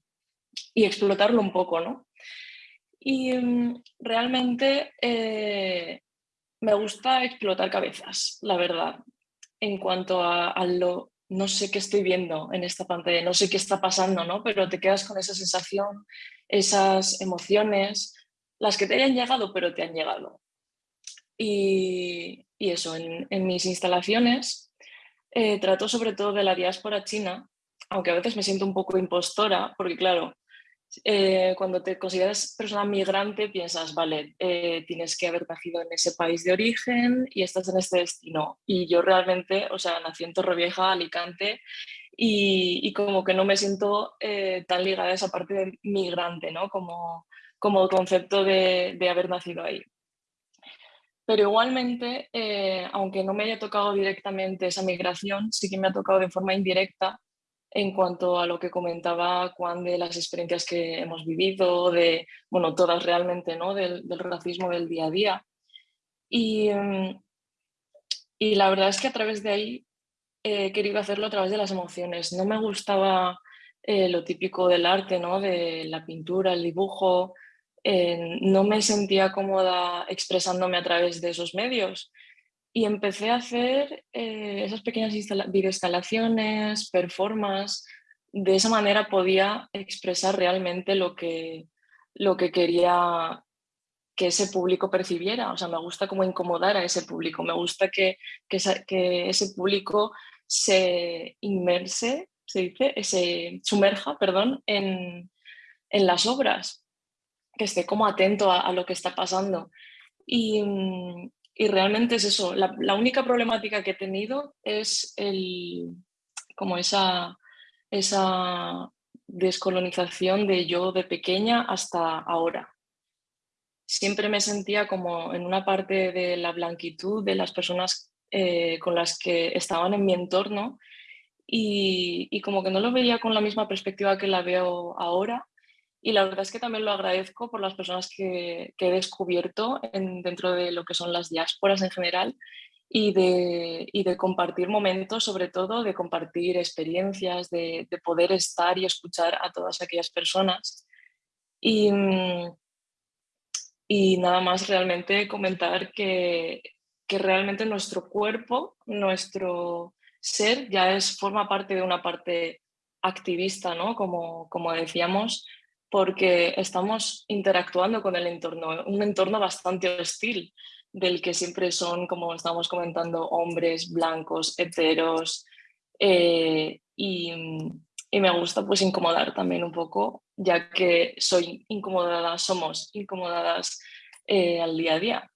y explotarlo un poco, ¿no? Y em, realmente eh, me gusta explotar cabezas, la verdad, en cuanto a, a, lo, no sé qué estoy viendo en esta pantalla, no sé qué está pasando, ¿no? Pero te quedas con esa sensación, esas emociones, las que te hayan llegado, pero te han llegado. Y, eso, en, mis instalaciones eh, trato sobre todo de la diáspora china, aunque a veces me siento un poco impostora, porque claro, eh, cuando te consideras persona migrante piensas, vale, eh, tienes que haber nacido en ese país de origen y estás en este destino. Y yo realmente, o sea, nací en Torrevieja, Alicante, y, como que no me siento tan ligada a esa parte de migrante, ¿no? Como, como concepto de, de haber nacido ahí. Pero igualmente, eh, aunque no me haya tocado directamente esa migración, sí que me ha tocado de forma indirecta en cuanto a lo que comentaba Juan de las experiencias que hemos vivido, de, bueno, todas realmente, ¿no? Del, racismo del día a día. Y, mm, y, la verdad es que a través de ahí he querido hacerlo a través de las emociones. No me gustaba eh, lo típico del arte, ¿no? De la pintura, el dibujo, no me sentía cómoda expresándome a través de esos medios y empecé a hacer eh, esas pequeñas videoinstalaciones, performances, de esa manera podía expresar realmente lo que, lo que quería que ese público percibiera, o sea, me gusta como incomodar a ese público, me gusta que, que, ese público se inmerse, se dice, se sumerja, perdón, en, en las obras que esté como atento a, lo que está pasando. Y, mm, y realmente es eso, la, única problemática que he tenido es el, como esa, esa descolonización de yo de pequeña hasta ahora. Siempre me sentía como en una parte de la blanquitud de las personas eh, con las que estaban en mi entorno y, y, como que no lo veía con la misma perspectiva que la veo ahora y la verdad es que también lo agradezco por las personas que, he descubierto dentro de lo que son las diásporas en general y de, de compartir momentos, sobre todo de compartir experiencias, de, poder estar y escuchar a todas aquellas personas. Y, y nada más realmente comentar que, que realmente nuestro cuerpo, nuestro ser ya es, forma parte de una parte activista, ¿no? Como, como decíamos, porque estamos interactuando con el entorno, un entorno bastante hostil, del que siempre son, como estamos comentando, hombres blancos, heteros, eh, y, me gusta pues incomodar también un poco, ya que soy incomodada, somos incomodadas eh, al día a día.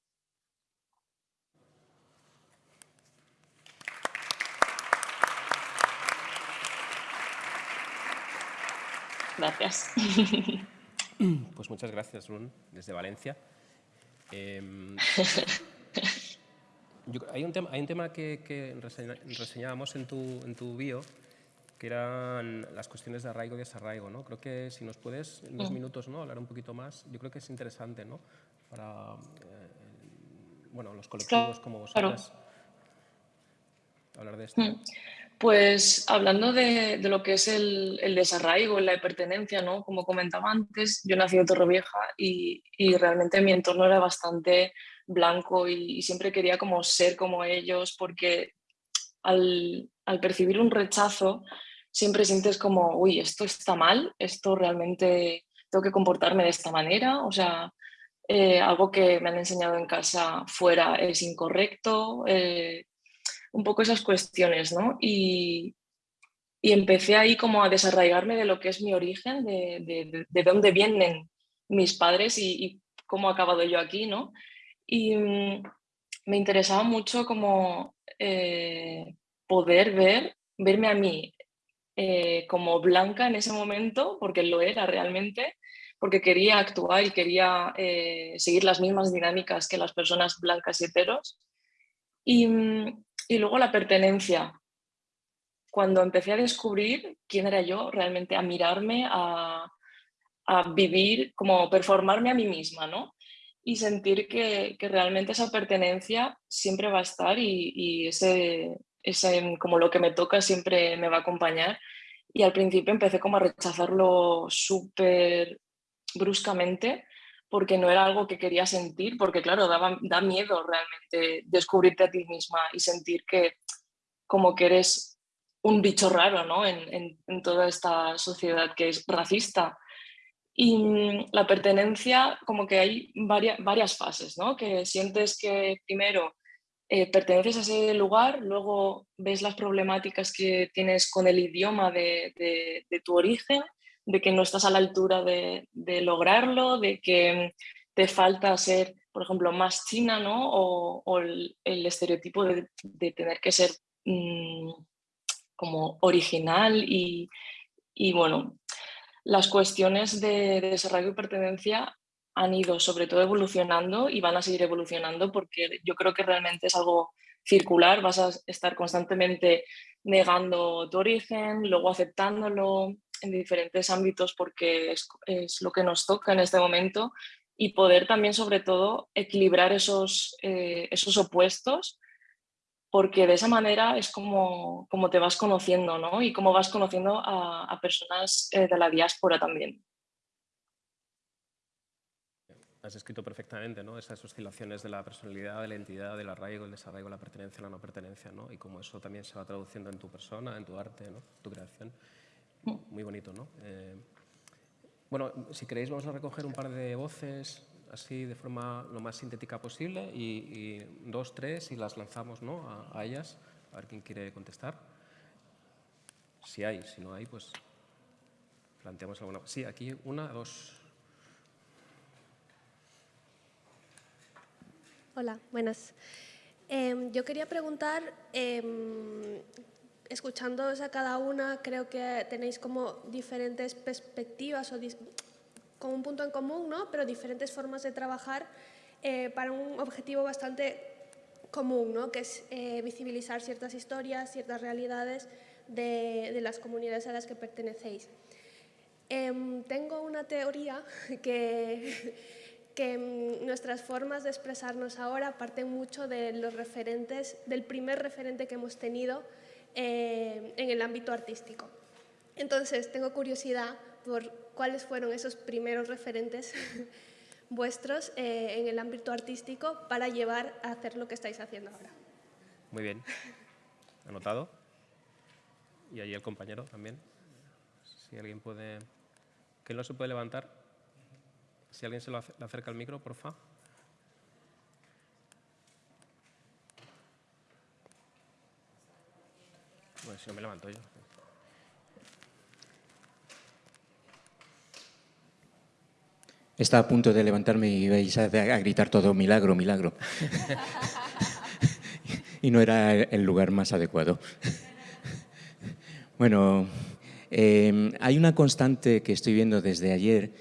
Gracias. Pues muchas gracias, Lun, desde Valencia. Em, hay, un tema, hay un tema que, reseñábamos en tu, en tu bio, que eran las cuestiones de arraigo y desarraigo. ¿no? Creo que si nos puedes, en dos mm. minutos, ¿no? hablar un poquito más, yo creo que es interesante ¿no? para eh, bueno, los colectivos como vosotras hablar de esto. Pues hablando de, lo que es el, desarraigo, la pertenencia, ¿no? Como comentaba antes, yo nací en Torrevieja y, y realmente mi entorno era bastante blanco y, siempre quería como ser como ellos porque al, percibir un rechazo siempre sientes como, uy, esto está mal, esto realmente tengo que comportarme de esta manera, o sea, eh, algo que me han enseñado en casa fuera es incorrecto, eh, un poco esas cuestiones, ¿no? Y, empecé ahí como a desarraigarme de lo que es mi origen, de, de, dónde vienen mis padres y, cómo he acabado yo aquí, ¿no? Y mm, me interesaba mucho como eh, poder ver verme a mí eh, como blanca en ese momento, porque lo era realmente, porque quería actuar y quería eh, seguir las mismas dinámicas que las personas blancas y heteros. Y, y luego la pertenencia. Cuando empecé a descubrir quién era yo realmente, a mirarme, a, a vivir, como performarme a mí misma, ¿no? Y sentir que, que realmente esa pertenencia siempre va a estar y, y ese, ese, como lo que me toca siempre me va a acompañar. Y al principio empecé como a rechazarlo súper bruscamente porque no era algo que quería sentir, porque claro, daba, da miedo realmente descubrirte a ti misma y sentir que como que eres un bicho raro ¿no? en, en, toda esta sociedad que es racista. Y mm, la pertenencia, como que hay varias, varias fases, ¿no? que sientes que primero eh, perteneces a ese lugar, luego ves las problemáticas que tienes con el idioma de, de, de tu origen de que no estás a la altura de, lograrlo, de que te falta ser, por ejemplo, más china, ¿no? O, el, estereotipo de, tener que ser mm, como original y, bueno, las cuestiones de, desarrollo y pertenencia han ido sobre todo evolucionando y van a seguir evolucionando porque yo creo que realmente es algo circular, vas a estar constantemente negando tu origen, luego aceptándolo, en diferentes ámbitos porque es, lo que nos toca en este momento y poder también sobre todo equilibrar esos, eh, esos opuestos porque de esa manera es como, como te vas conociendo ¿no? y cómo vas conociendo a, personas eh, de la diáspora también. Has escrito perfectamente ¿no? esas oscilaciones de la personalidad, de la identidad, del arraigo, el desarraigo, la pertenencia, la no pertenencia, ¿no? y cómo eso también se va traduciendo en tu persona, en tu arte, ¿no? tu creación. Muy bonito, ¿no? Eh, bueno, si queréis vamos a recoger un par de voces así de forma lo más sintética posible y, dos, tres y las lanzamos ¿no? a, ellas, a ver quién quiere contestar. Si hay, si no hay, pues planteamos alguna. Sí, aquí una, dos. Hola, buenas. Em, yo quería preguntar eh, escuchándoos a cada una, creo que tenéis como diferentes perspectivas o con un punto en común, ¿no? pero diferentes formas de trabajar eh, para un objetivo bastante común, ¿no? que es eh, visibilizar ciertas historias, ciertas realidades de, de, las comunidades a las que pertenecéis. Eh, tengo una teoría que, que mm, nuestras formas de expresarnos ahora parten mucho de los referentes, del primer referente que hemos tenido, eh, en el ámbito artístico. Entonces, tengo curiosidad por cuáles fueron esos primeros referentes vuestros eh, en el ámbito artístico para llevar a hacer lo que estáis haciendo ahora. Muy bien. Anotado. Y ahí el compañero también. Si alguien puede... ¿Quién no se puede levantar? Si alguien se lo acerca al micro, por favor. Pues yo me levanto yo. Estaba a punto de levantarme y vais a, gritar todo milagro, milagro. y no era el lugar más adecuado. bueno, em, hay una constante que estoy viendo desde ayer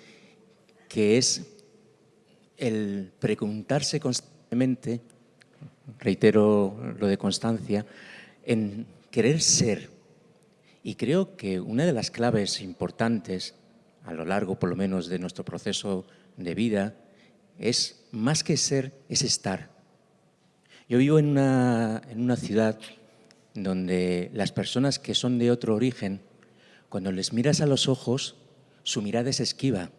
que es el preguntarse constantemente, reitero lo de constancia, en querer ser. Y creo que una de las claves importantes a lo largo, por lo menos, de nuestro proceso de vida es, más que ser, es estar. Yo vivo en una, en una ciudad donde las personas que son de otro origen, cuando les miras a los ojos, su mirada es esquiva.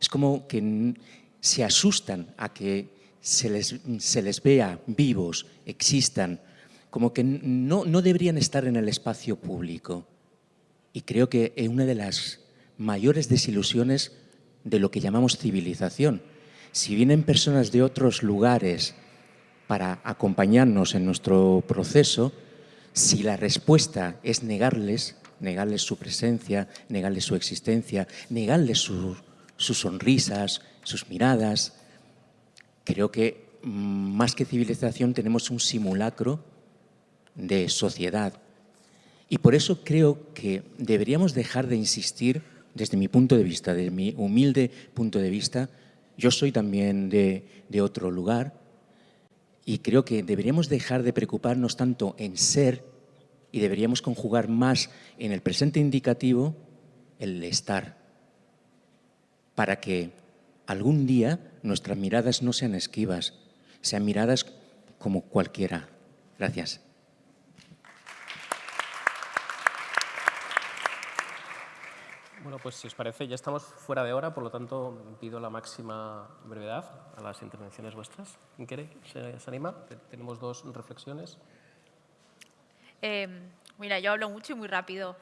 Es como que se asustan a que se les, se les vea vivos, existan, como que no, no deberían estar en el espacio público. Y creo que es una de las mayores desilusiones de lo que llamamos civilización. Si vienen personas de otros lugares para acompañarnos en nuestro proceso, si la respuesta es negarles, negarles su presencia, negarles su existencia, negarles sus sonrisas, sus miradas, creo que mm, más que civilización tenemos un simulacro de sociedad. Y por eso creo que deberíamos dejar de insistir, desde mi punto de vista, desde mi humilde punto de vista, yo soy también de, de otro lugar, y creo que deberíamos dejar de preocuparnos tanto en ser y deberíamos conjugar más en el presente indicativo el estar, para que algún día nuestras miradas no sean esquivas, sean miradas como cualquiera. Gracias. Bueno, pues si os parece, ya estamos fuera de hora, por lo tanto pido la máxima brevedad a las intervenciones vuestras. ¿Quién quiere? ¿Se, se anima? Tenemos dos reflexiones. Eh, mira, yo hablo mucho y muy rápido.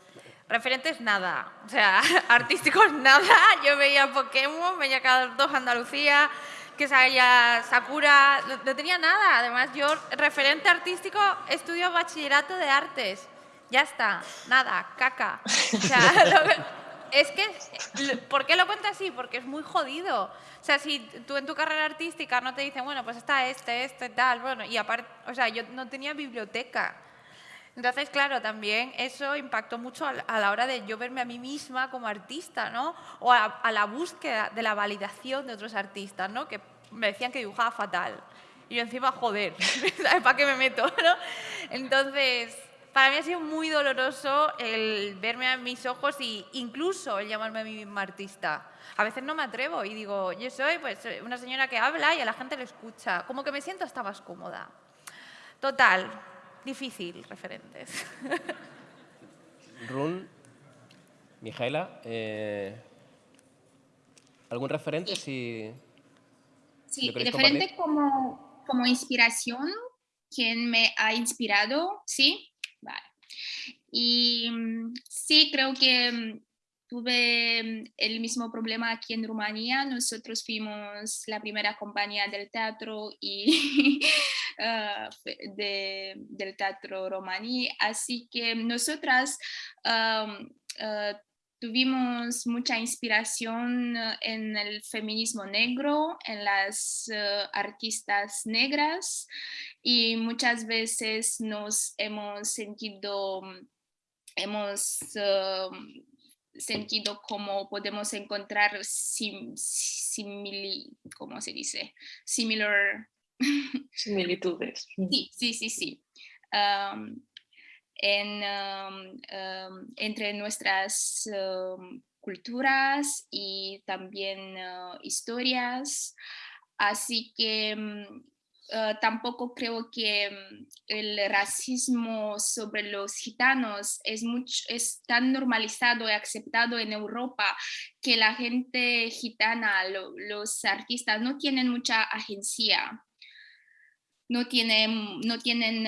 Referentes nada, o sea, artísticos nada. Yo veía Pokémon, veía cada dos Andalucía, que salía Sakura, no, no tenía nada. Además, yo referente artístico estudio bachillerato de artes. Ya está, nada, caca. O sea, lo que- es que, ¿por qué lo cuento así? Porque es muy jodido. O sea, si tú en tu carrera artística no te dicen, bueno, pues está este, este, tal, bueno, y aparte, o sea, yo no tenía biblioteca. Entonces, claro, también eso impactó mucho a la- a la hora de yo verme a mí misma como artista, ¿no? O a, a la búsqueda de la validación de otros artistas, ¿no? Que me decían que dibujaba fatal. Y yo encima, joder, ¿sabes para qué me meto, no? Entonces, para mí ha sido muy doloroso el verme a mis ojos e incluso el llamarme a mí misma artista. A veces no me atrevo y digo, yo soy pues una señora que habla y a la gente le escucha. Como que me siento hasta más cómoda. Total, difícil, referentes. Run, Mijaela, eh, ¿algún referente? Si Sí, ¿Lo queréis referente como, como inspiración, ¿quién me ha inspirado? Sí. Y mm, sí, creo que mm, tuve mm, el mismo problema aquí en Rumanía. Nosotros fuimos la primera compañía del teatro y ah, de- del teatro romaní, así que nosotras ah, tuvimos mucha inspiración eh, en el feminismo negro, en las eh, artistas negras y muchas veces nos hemos sentido, mm, hemos eh, sentido como podemos encontrar sim, simili, ¿cómo se dice? Similar Similitudes. Sí, sí, sí, sí. Entre nuestras culturas y también ah, historias. Así que mm, ah, tampoco creo que mm, el racismo sobre los gitanos es, mucho, es tan normalizado y aceptado en Europa que la gente gitana, lo- los artistas no tienen mucha agencia no tienen,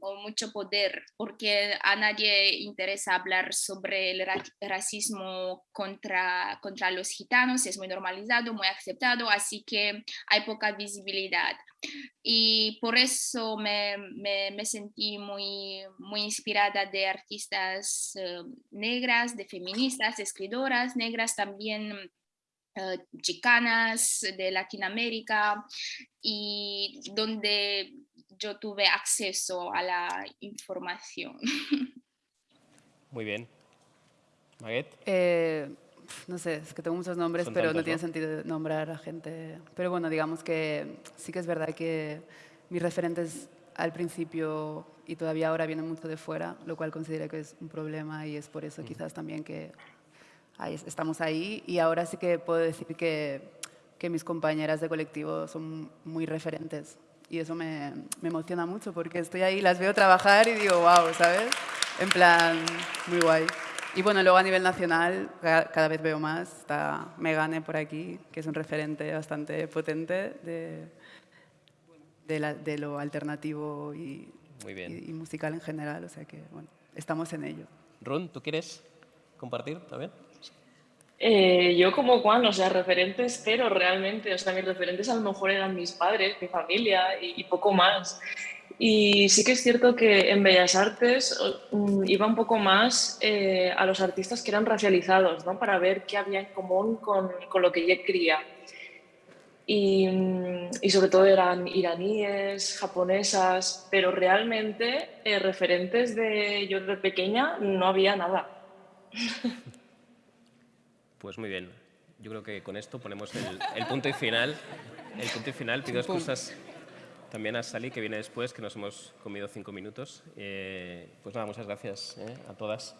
o mucho poder porque a nadie interesa hablar sobre el ra- racismo contra, contra los gitanos, es muy normalizado, muy aceptado, así que hay poca visibilidad. Y por eso me, me- sentí muy, muy inspirada de artistas eh, negras, de feministas, escritoras negras también chicanas de Latinoamérica y donde yo tuve acceso a la información. Muy bien. Maguet, Eh, no sé, es que tengo muchos nombres, Son pero no tiene ¿no? sentido nombrar a gente. Pero bueno, digamos que sí que es verdad que mis referentes al principio y todavía ahora vienen mucho de fuera, lo cual considero que es un problema y es por Mm. eso quizás también que ahí es- estamos ahí. Y ahora sí que puedo decir que, que mis compañeras de colectivo son muy referentes. Y eso me, me emociona mucho porque estoy ahí, las veo trabajar y digo, wow, ¿sabes? En plan, muy guay. Y bueno, luego a nivel nacional ca- cada vez veo más. Está Megane por aquí, que es un referente bastante potente de, de, la- de lo alternativo y, Muy bien. y- y musical en general. O sea que, bueno, estamos en ello. Run, ¿tú quieres compartir también? Eh, yo como Juan, o sea, referentes cero realmente, o sea, mis referentes a lo mejor eran mis padres, mi familia y, y poco más. Y sí que es cierto que en Bellas Artes mm, iba un poco más eh, a los artistas que eran racializados, ¿no? Para ver qué había en común con, con lo que yo quería. y, y, sobre todo eran iraníes, japonesas, pero realmente eh, referentes de yo de pequeña no había nada. Pues muy bien. Yo creo que con esto ponemos el, el punto y final. El punto y final. Pido excusas también a Sally, que viene después, que nos hemos comido cinco minutos. Eh, pues nada, muchas gracias eh, a todas.